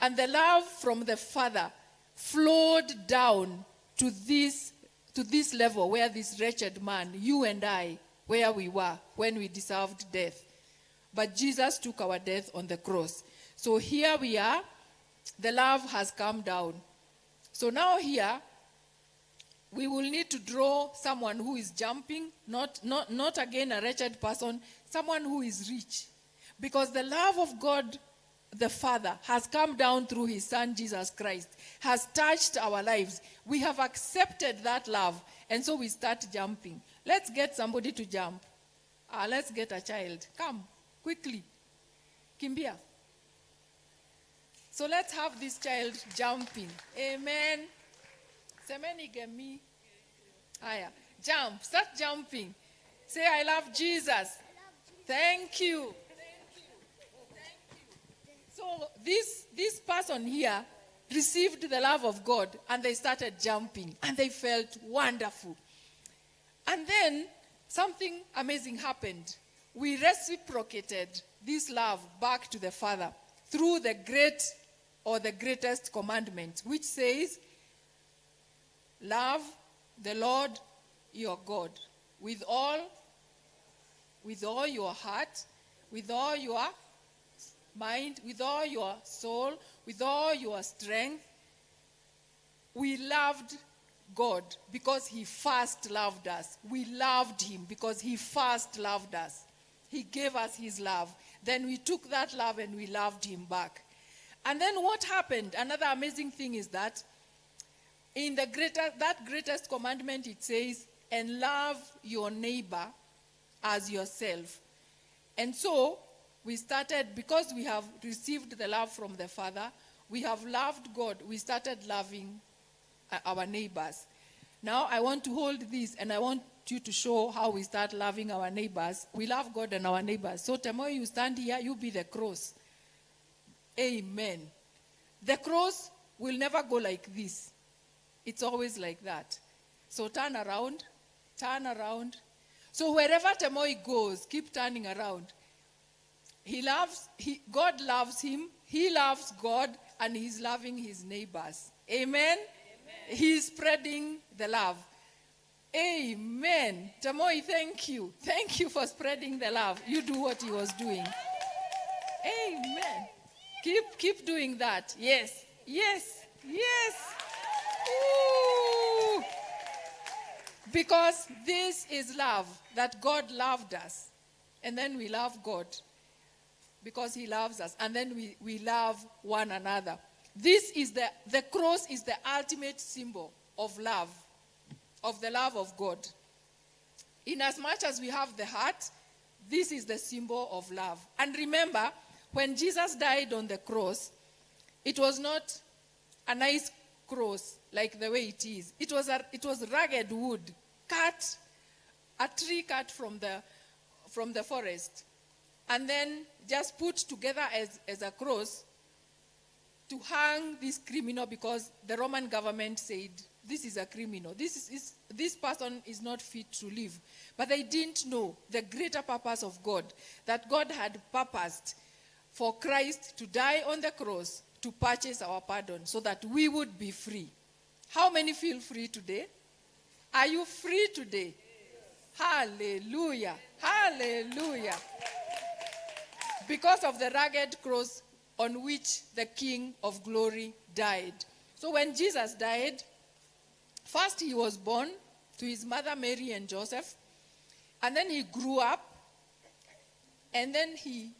And the love from the Father flowed down to this, to this level where this wretched man, you and I, where we were when we deserved death. But Jesus took our death on the cross. So here we are. The love has come down. So now here, we will need to draw someone who is jumping, not, not, not again a wretched person, someone who is rich. Because the love of God the Father has come down through his Son Jesus Christ, has touched our lives. We have accepted that love, and so we start jumping. Let's get somebody to jump. Ah, let's get a child. Come, quickly. Kimbia. So let's have this child jumping. Amen. Semeni gemi. Aya. Jump. Start jumping. Say, I love Jesus. Thank you. Thank you. So this, this person here received the love of God and they started jumping and they felt wonderful. And then something amazing happened. We reciprocated this love back to the Father through the great or the greatest commandment, which says, Love the Lord your God with all with all your heart, with all your mind, with all your soul, with all your strength. We loved God because He first loved us. We loved Him because He first loved us. He gave us His love. Then we took that love and we loved Him back. And then what happened? Another amazing thing is that in the greater, that greatest commandment, it says, and love your neighbor as yourself. And so we started, because we have received the love from the Father, we have loved God, we started loving uh, our neighbors. Now I want to hold this and I want you to show how we start loving our neighbors. We love God and our neighbors. So tomorrow you stand here, you be the cross. Amen. The cross will never go like this. It's always like that. So turn around, turn around. So wherever Temoi goes, keep turning around. He loves, he, God loves him, he loves God, and he's loving his neighbors. Amen? He's spreading the love. Amen. Tamoi, thank you. Thank you for spreading the love. You do what he was doing. Amen. Keep keep doing that. Yes. Yes. Yes. Because this is love that God loved us. And then we love God because he loves us. And then we, we love one another. This is the, the cross is the ultimate symbol of love, of the love of God. In as much as we have the heart, this is the symbol of love. And remember, when Jesus died on the cross, it was not a nice cross like the way it is. It was, a, it was rugged wood, cut, a tree cut from the, from the forest, and then just put together as, as a cross to hang this criminal because the Roman government said, this is a criminal. This, is, is, this person is not fit to live. But they didn't know the greater purpose of God, that God had purposed for Christ to die on the cross to purchase our pardon so that we would be free. How many feel free today? Are you free today? Hallelujah. Hallelujah. Because of the rugged cross on which the King of glory died. So when Jesus died, first he was born to his mother Mary and Joseph, and then he grew up, and then he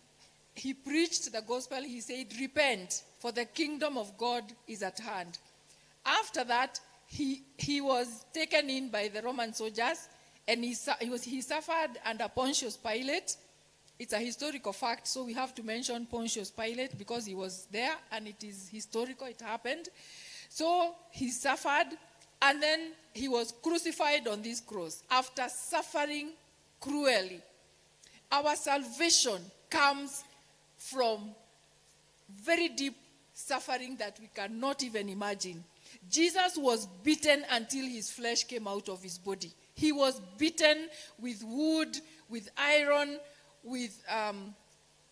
he preached the gospel. He said, Repent, for the kingdom of God is at hand. After that, he, he was taken in by the Roman soldiers and he, he, was, he suffered under Pontius Pilate. It's a historical fact, so we have to mention Pontius Pilate because he was there and it is historical, it happened. So he suffered and then he was crucified on this cross after suffering cruelly. Our salvation comes from very deep suffering that we cannot even imagine. Jesus was beaten until his flesh came out of his body. He was beaten with wood, with iron, with, um,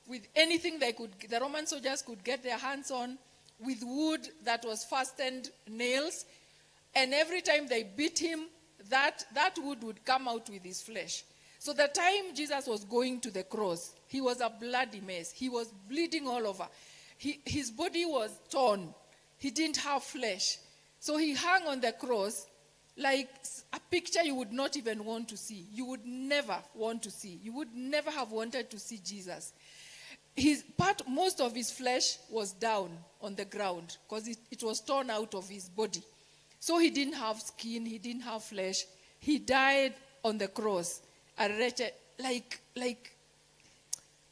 with anything they could, the Roman soldiers could get their hands on, with wood that was fastened nails. And every time they beat him, that, that wood would come out with his flesh. So the time Jesus was going to the cross, he was a bloody mess. He was bleeding all over. He, his body was torn. He didn't have flesh. So he hung on the cross like a picture you would not even want to see. You would never want to see. You would never have wanted to see Jesus. His part, most of his flesh was down on the ground because it, it was torn out of his body. So he didn't have skin, he didn't have flesh. He died on the cross, a wretched, like, like,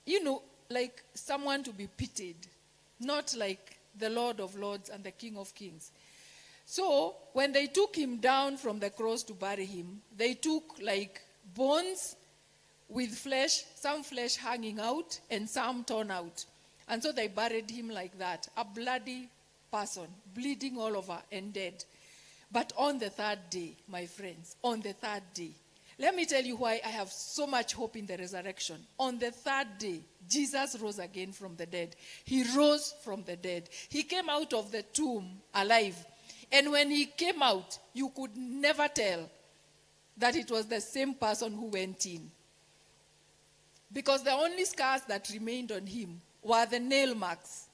you know, like someone to be pitied, not like the Lord of Lords and the King of Kings. So when they took him down from the cross to bury him, they took like bones with flesh, some flesh hanging out and some torn out. And so they buried him like that, a bloody person, bleeding all over and dead. But on the third day, my friends, on the third day, let me tell you why I have so much hope in the resurrection. On the third day, Jesus rose again from the dead. He rose from the dead. He came out of the tomb alive. And when he came out, you could never tell that it was the same person who went in. Because the only scars that remained on him were the nail marks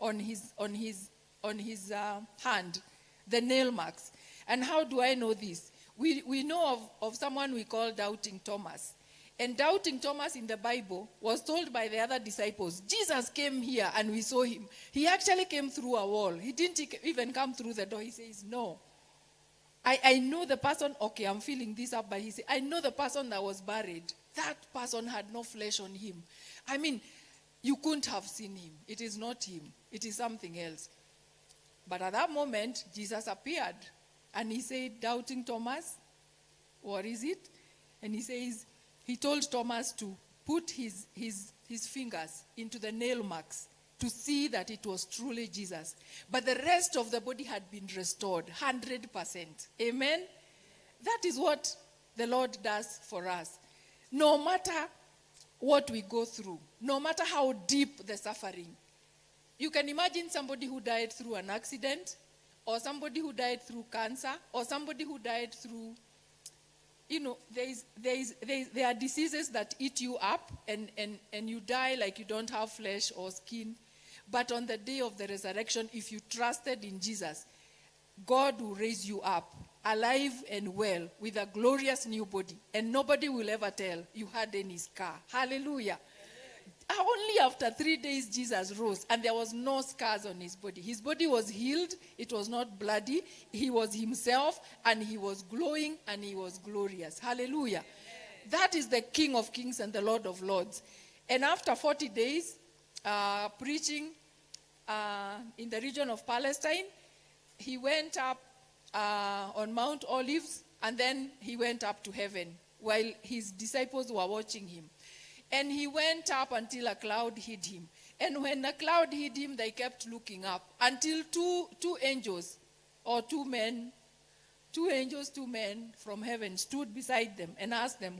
on his, on his, on his uh, hand, the nail marks. And how do I know this? We, we know of, of someone we call Doubting Thomas. And Doubting Thomas in the Bible was told by the other disciples, Jesus came here and we saw him. He actually came through a wall. He didn't even come through the door. He says, No. I, I know the person, okay, I'm feeling this up, but he said, I know the person that was buried. That person had no flesh on him. I mean, you couldn't have seen him. It is not him, it is something else. But at that moment, Jesus appeared and he said, Doubting Thomas, what is it? And he says, He told Thomas to put his, his, his fingers into the nail marks to see that it was truly Jesus. But the rest of the body had been restored 100%. Amen? That is what the Lord does for us. No matter what we go through, no matter how deep the suffering, you can imagine somebody who died through an accident, or somebody who died through cancer, or somebody who died through, you know, there, is, there, is, there, is, there are diseases that eat you up and, and, and you die like you don't have flesh or skin. But on the day of the resurrection, if you trusted in Jesus, God will raise you up alive and well with a glorious new body, and nobody will ever tell you had any scar. Hallelujah. Only after three days, Jesus rose, and there was no scars on his body. His body was healed, it was not bloody. He was himself, and he was glowing, and he was glorious. Hallelujah. That is the King of Kings and the Lord of Lords. And after 40 days, uh, preaching uh, in the region of Palestine, he went up uh, on Mount Olives and then he went up to heaven while his disciples were watching him. And he went up until a cloud hid him. And when the cloud hid him, they kept looking up until two, two angels or two men, two angels, two men from heaven stood beside them and asked them,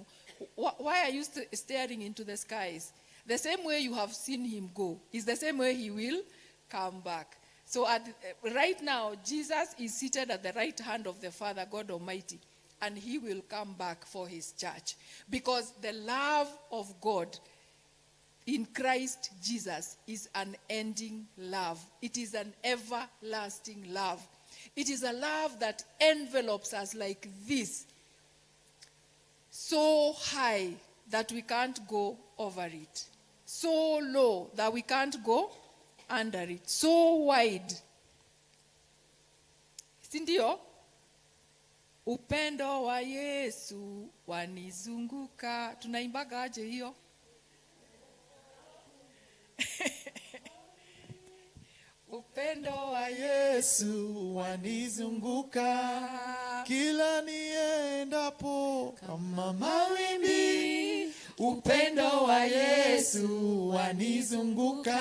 Why are you st- staring into the skies? The same way you have seen him go is the same way he will come back. So at, right now, Jesus is seated at the right hand of the Father, God Almighty, and he will come back for his church. Because the love of God in Christ Jesus is an ending love, it is an everlasting love. It is a love that envelopes us like this, so high that we can't go over it, so low that we can't go under it, so wide. Si ndio? Upendo wa Yesu wanizunguka. Tunaimbaga aje hiyo? Upendo wa Yesu wanizunguka kila niendapo kama mawimbi. Upendo wa Yesu wanizunguka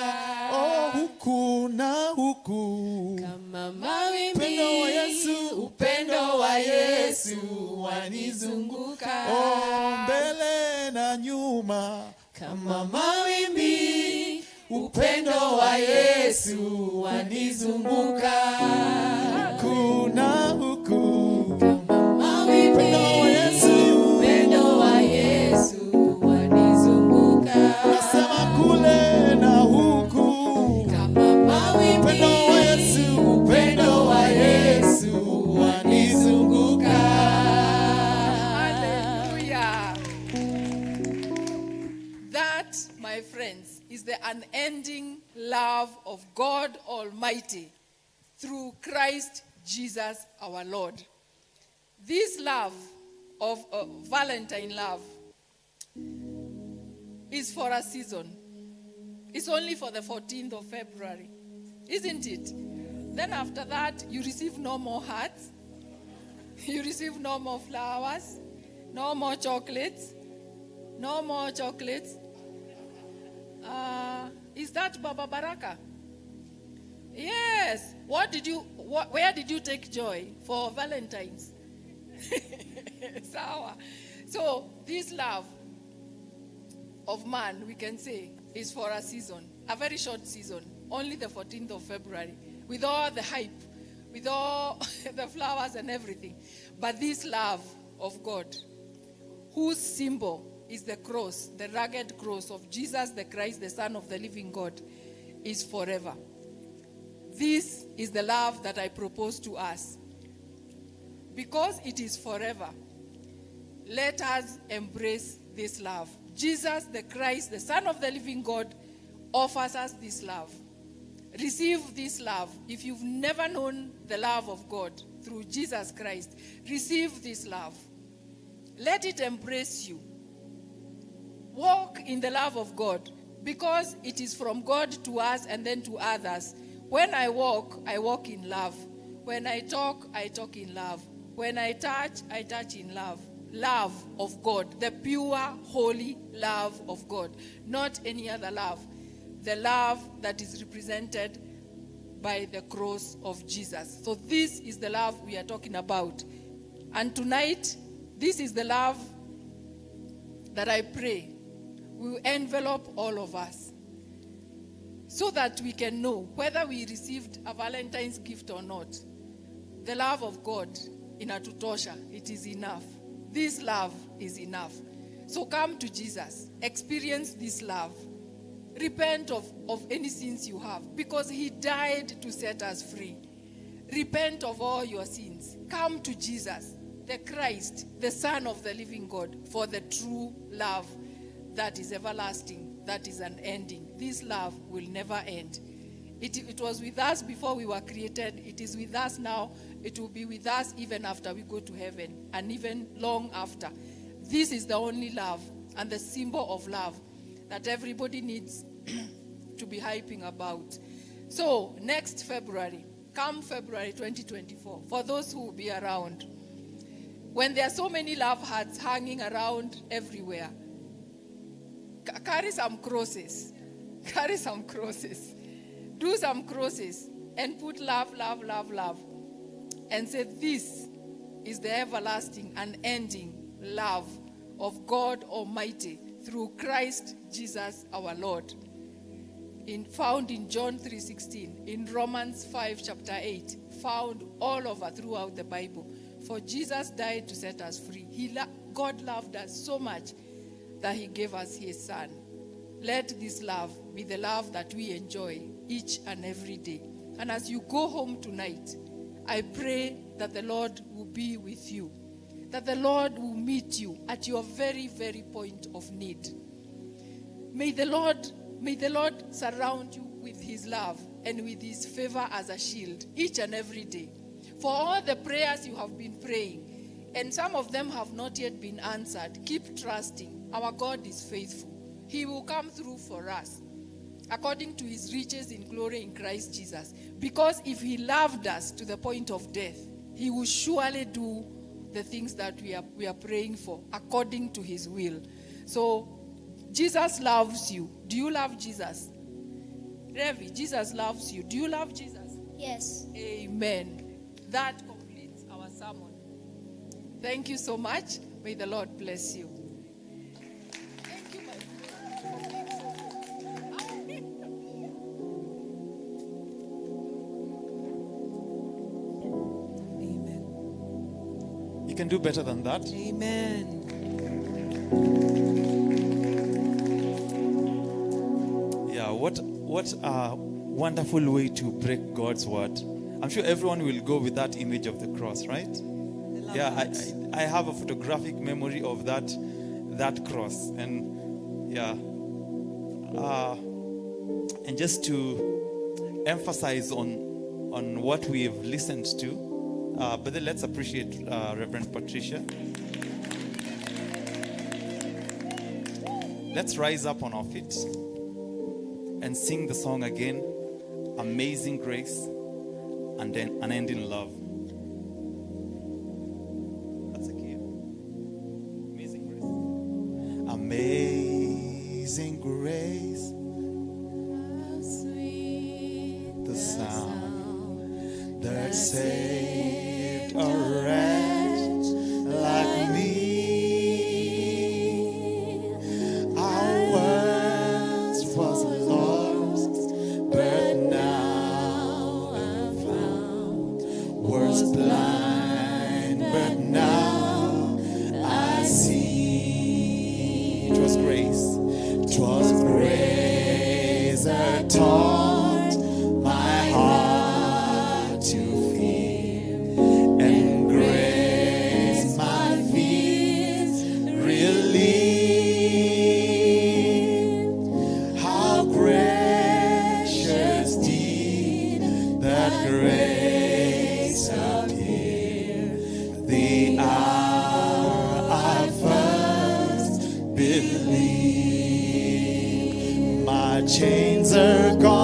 oh, huku na huku Kama mawimbi. Upendo wa Yesu, upendo wa Yesu wanizunguka oh, mbele na nyuma kama mawimbi. Upendo wa Yesu wanizunguka unending love of God Almighty through Christ Jesus our Lord. This love of uh, Valentine love is for a season. It's only for the 14th of February, isn't it? Then after that, you receive no more hearts, you receive no more flowers, no more chocolates, no more chocolates. Uh, is that Baba Baraka? Yes. What did you? What, where did you take joy for Valentine's? Sawa. So this love of man, we can say, is for a season, a very short season, only the 14th of February, with all the hype, with all the flowers and everything. But this love of God, whose symbol is the cross, the rugged cross of Jesus the Christ, the Son of the living God, is forever. This is the love that I propose to us. Because it is forever, let us embrace this love. Jesus the Christ, the Son of the living God, offers us this love. Receive this love. If you've never known the love of God through Jesus Christ, receive this love. Let it embrace you. Walk in the love of God because it is from God to us and then to others. When I walk, I walk in love. When I talk, I talk in love. When I touch, I touch in love. Love of God, the pure, holy love of God, not any other love. The love that is represented by the cross of Jesus. So, this is the love we are talking about. And tonight, this is the love that I pray will envelop all of us so that we can know whether we received a Valentine's gift or not. The love of God in Atutosha, it is enough. This love is enough. So come to Jesus, experience this love. Repent of, of any sins you have because He died to set us free. Repent of all your sins. Come to Jesus, the Christ, the Son of the living God, for the true love that is everlasting, that is unending. This love will never end. It, it was with us before we were created, it is with us now, it will be with us even after we go to heaven, and even long after. This is the only love and the symbol of love that everybody needs to be hyping about. So, next February, come February 2024, for those who will be around, when there are so many love hearts hanging around everywhere, carry some crosses. Carry some crosses. Do some crosses and put love, love, love, love. And say, This is the everlasting, unending love of God Almighty through Christ Jesus our Lord. In, found in John 3:16, in Romans 5 chapter 8, found all over throughout the Bible. For Jesus died to set us free. He God loved us so much that he gave us his son. Let this love be the love that we enjoy each and every day. And as you go home tonight, I pray that the Lord will be with you, that the Lord will meet you at your very, very point of need. May the Lord, may the Lord surround you with his love and with his favor as a shield each and every day. For all the prayers you have been praying, and some of them have not yet been answered, keep trusting. Our God is faithful. He will come through for us according to his riches in glory in Christ Jesus. Because if he loved us to the point of death, he will surely do the things that we are, we are praying for according to his will. So, Jesus loves you. Do you love Jesus? Revi, Jesus loves you. Do you love Jesus? Yes. Amen. That completes our sermon. Thank you so much. May the Lord bless you. Can do better than that. Amen. Yeah, what what a wonderful way to break God's word. I'm sure everyone will go with that image of the cross, right? Yeah, I, I, I have a photographic memory of that that cross, and yeah, uh, and just to emphasize on on what we have listened to, uh, but then let's appreciate uh, Reverend Patricia. Let's rise up on our feet and sing the song again Amazing Grace and then Unending Love. Chains are gone.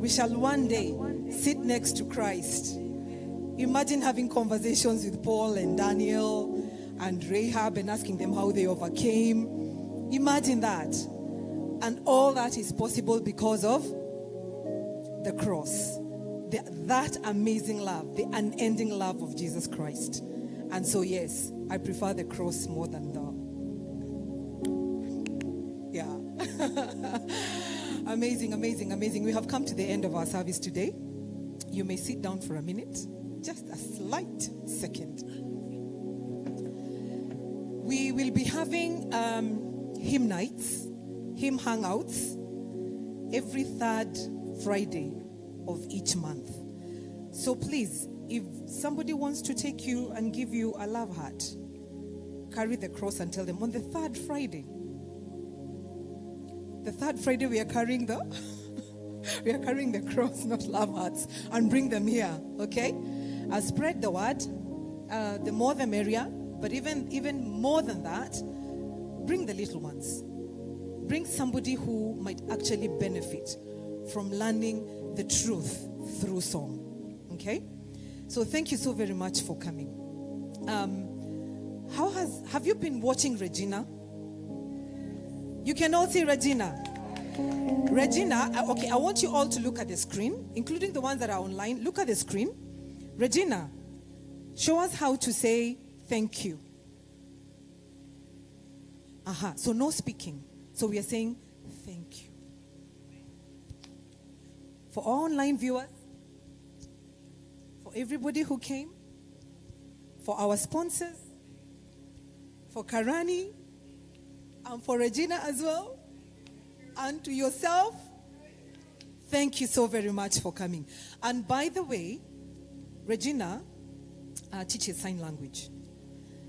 We shall one day sit next to Christ. Imagine having conversations with Paul and Daniel and Rahab and asking them how they overcame. Imagine that. And all that is possible because of the cross. The, that amazing love, the unending love of Jesus Christ. And so, yes, I prefer the cross more than the. Yeah. amazing, amazing, amazing. We have come to the end of our service today. You may sit down for a minute, just a slight second. We will be having um, hymn nights, hymn hangouts, every third Friday of each month. So please, if somebody wants to take you and give you a love heart, carry the cross and tell them on the third Friday. The third Friday we are carrying the we are carrying the cross, not love hearts, and bring them here. Okay, uh, spread the word. Uh, the more the merrier. But even even more than that, bring the little ones. Bring somebody who might actually benefit from learning the truth through song. Okay, so thank you so very much for coming. Um, how has have you been watching Regina? You can all see Regina. Regina, uh, okay, I want you all to look at the screen, including the ones that are online. Look at the screen. Regina, show us how to say thank you. Aha, so no speaking. So we are saying thank you. For all online viewers, for everybody who came, for our sponsors, for Karani, and for Regina as well. and to yourself. Thank you so very much for coming. And by the way, Regina uh, teaches sign language.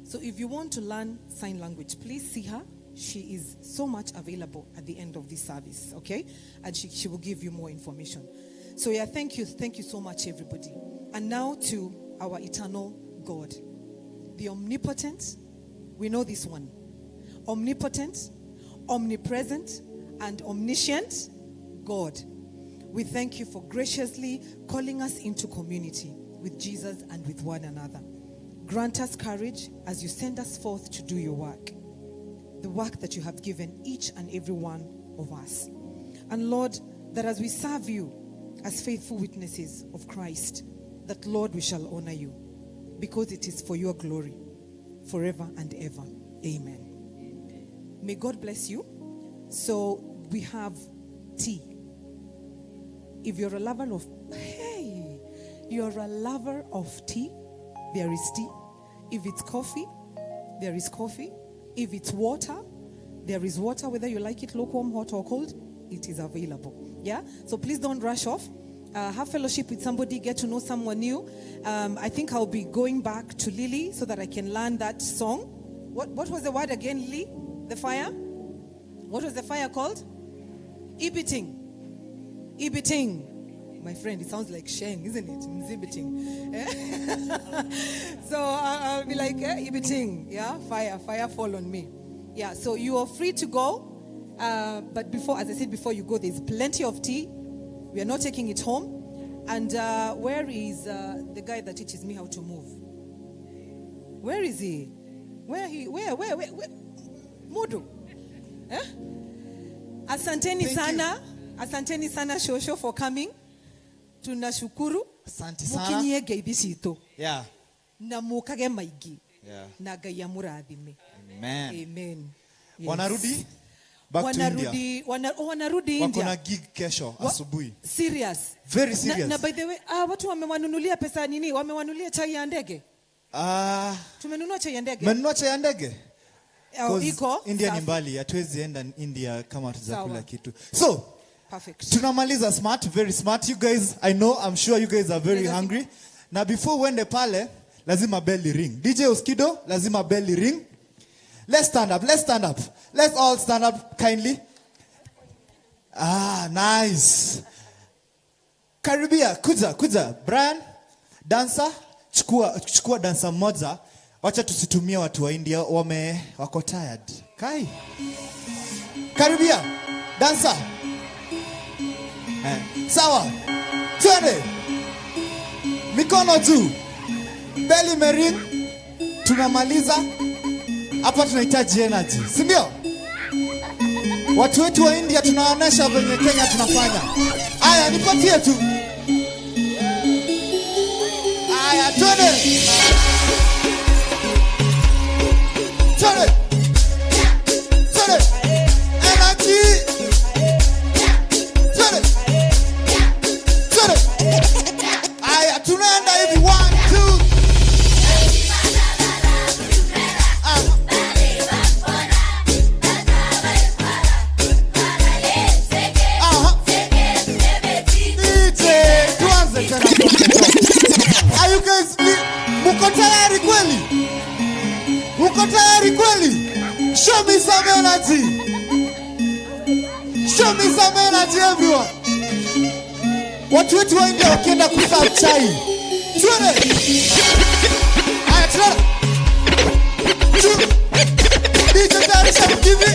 So if you want to learn sign language, please see her. She is so much available at the end of this service, okay? And she, she will give you more information. So, yeah, thank you. Thank you so much, everybody. And now to our eternal God, the omnipotent. We know this one omnipotent, omnipresent, and omniscient God. We thank you for graciously calling us into community with Jesus and with one another. Grant us courage as you send us forth to do your work, the work that you have given each and every one of us. And Lord, that as we serve you as faithful witnesses of Christ, that Lord, we shall honor you because it is for your glory forever and ever. Amen. May God bless you. So we have tea. If you're a lover of, hey, you're a lover of tea, there is tea. If it's coffee, there is coffee. If it's water, there is water, whether you like it lukewarm, hot, or cold, it is available. Yeah? So please don't rush off. Uh, have fellowship with somebody, get to know someone new. Um, I think I'll be going back to Lily so that I can learn that song. What, what was the word again, Lily? The fire? What was the fire called? Ibiting. Ibiting. My friend, it sounds like Sheng, isn't it? Mzibiting. Eh? so I- I'll be like, eh, Ibiting. Yeah, fire, fire fall on me. Yeah, so you are free to go. Uh, but before, as I said before, you go, there's plenty of tea. We are not taking it home. And uh, where is uh, the guy that teaches me how to move? Where is he? Where he? Where? Where? Where? where? Mudu. Eh? Asanteni sana. Asanteni sana Shosho for coming. Tunashukuru. Asante sana. Mukinyiege ibishito. Yeah. Na mukage maigi. Yeah. Na Ngai amurathime. Amen. Amen. Yes. Wanarudi back to India. wanarudi, wana, oh, wanarudi Wako India. na gig kesho asubuhi. Serious. Very Na, serious. na by the way, ah, watu wamewanunulia pesa nini? Wamewanunulia chai ya ndege. Ah, Tumenunua chai ya ndege. menunua chai ya ndege? Iko India ni mbali, hatuwezi enda India kama tujakula kitu. So, Perfect. tunamaliza smart, very smart. You guys, I know, I'm sure you guys are very hungry. Na before uende pale, lazima bell ring. DJ Oskido, lazima bell ring. Let's stand up, let's stand up. Let's all stand up kindly. Ah, nice. Karibia, kuja, kuja. Brian, dancer, chukua, chukua dancer moja. Wacha tusitumie watu wa India, wame, wako tired. Kai. Karibia, dansa. Eh, sawa. Twende. Mikono juu. Belly merin, Tunamaliza. Hapa tunahitaji energy, si ndio? Watu wetu wa India tunaonesha venye Kenya tunafanya. Aya, nipatie tu. Aya, twende. Twende. Twende. Energy. Twende. Twende. Aya, tunaenda hivi. One, two. Ah. Top. Are you guys muko tayari kweli? Tayari kweli? Show me some energy. Show me some energy everyone. Watu wetu wa India wakienda kusa chai. Twende. Aya, twende. Juu. DJ Tarisha mkivi.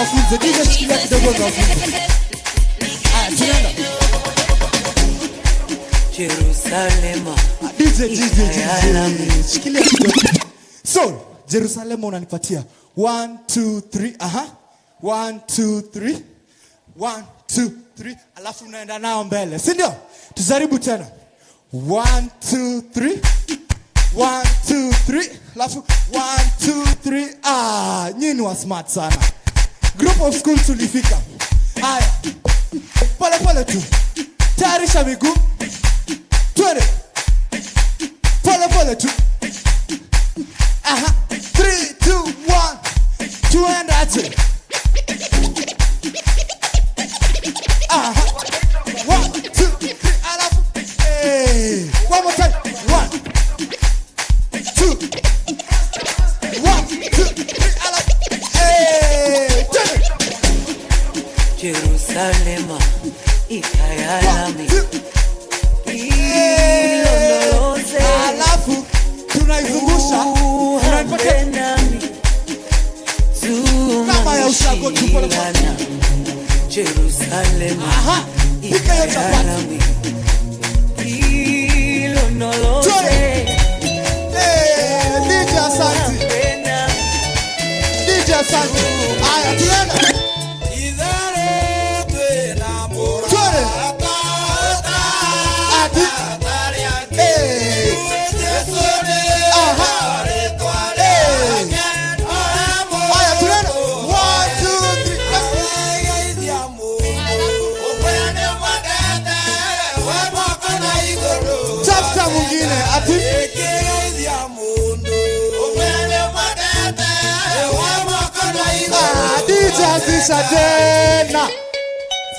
DJ wacha niwafunze. DJ shikilia kidogo niwafunze. Haya, tunaenda. Jerusalema. DJ, DJ, DJ. Shikilia kidogo. So, Jerusalem unanipatia. One, two, three. Aha. One, two, three. One, two, three. Alafu unaenda nao mbele. Si ndio? Tujaribu tena. One, two, three. One, two, three. Alafu one, two, three. Ah, nyinyi wa smart sana. Group of school tulifika. Haya. Pole pole tu. Tayarisha miguu. Twende. Pole pole tu. Aha. Three, two, one. Tuende aje. Jerusalema ikayalami ilondoloze Alafu tunaizungusha unanipatia kama ya ushago tu pole pole. Jerusalema Aha. Pika hiyo chapati. ilondoloze Eh, DJ asante. DJ asante. Haya tunaenda.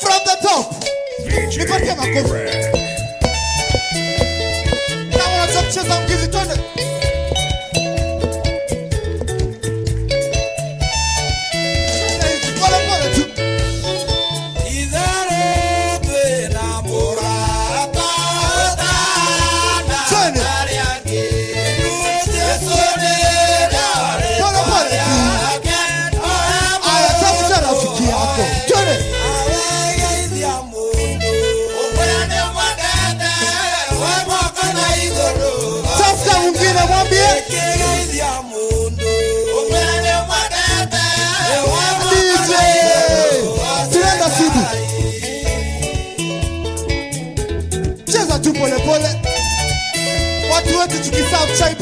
From the top. Nipatie makofi.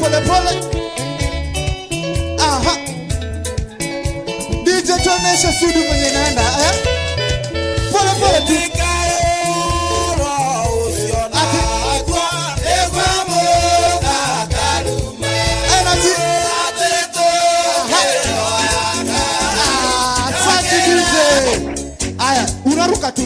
Tukiserve chai pole pole. Aha. DJ tuoneshe Sudu kwenye inaenda eh? Pole pole tu. Energy. Ah, asante DJ. Aya, unaruka tu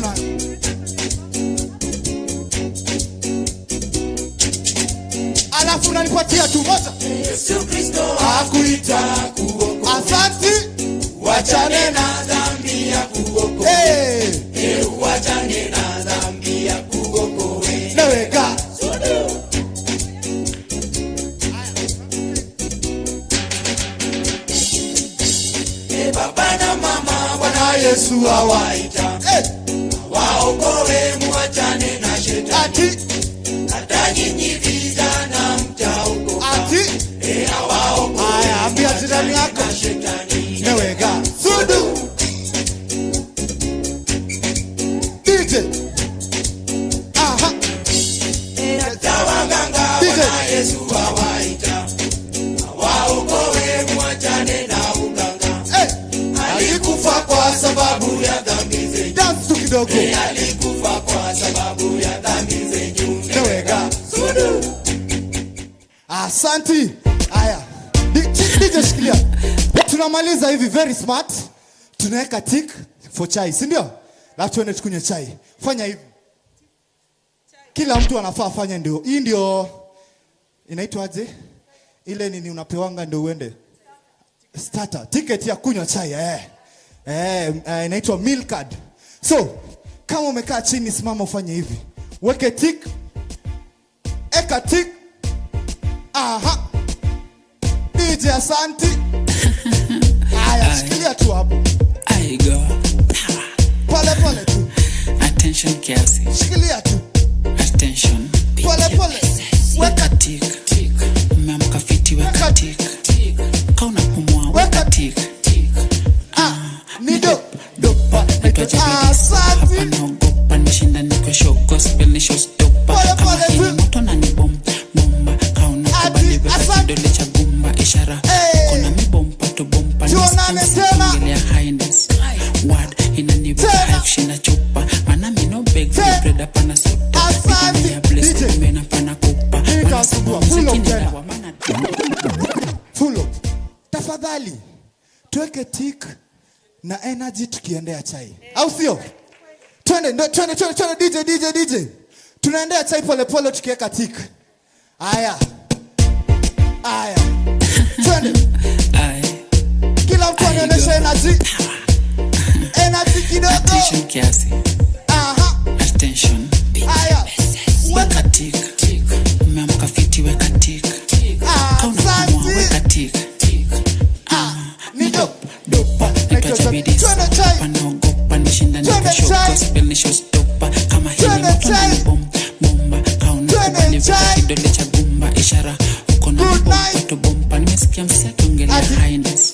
tu moja. Yesu Kristo akuita kuokoa. Asante. Wachane na dhambi ya kuokoa. Hey. Hey, wachane na dhambi ya kuokoa. Naweka. Hey, baba na mama Bwana Yesu awaita Tunamaliza hivi very smart. Tunaweka tick for chai, si ndio? Alafu tuende tukunywe chai. Fanya hivi. Kila mtu anafaa afanye ndio. Hii ndio inaitwaje? Ile nini unapewanga ndio uende. Starter. Ticket ya kunywa chai eh. Eh, eh, inaitwa meal card. So, kama umekaa chini simama ufanye hivi. Weke tick. Eka tick. Aha. DJ Asanti. Haya, shikilia tu hapo. aigo pole pole tu. Attention kiasi. Shikilia tu. Attention pole pole. Weka tik umeamka fiti weka tik. kauna pumua weka tik. ni do dopa. Naitwa Asante. naogopa nishinda niko show gospel nisho stopa. Hii ni moto na ni high kushinda chupa. Mana beg for bread soda ya bless kumbe na pana kupa. Tafadhali tuweke tik na energy tukiendea chai. Au sio? Twende twende twende twende dj dj dj tunaendea chai polepole tukiweka tik haya haya twende kila mtu anaonyesha energy energy kidogo kiasi aha. Attention. Haya weka tik tik umeamka fiti weka tik weka tik ah ni dopa. Dopa nitoa bidii panaogopa nishinda nikashow gospel nishow stopa kama hili ni bomba bomba. Kaona kidole cha gumba ishara bomba to bomba nimesikia msee akiongelea highness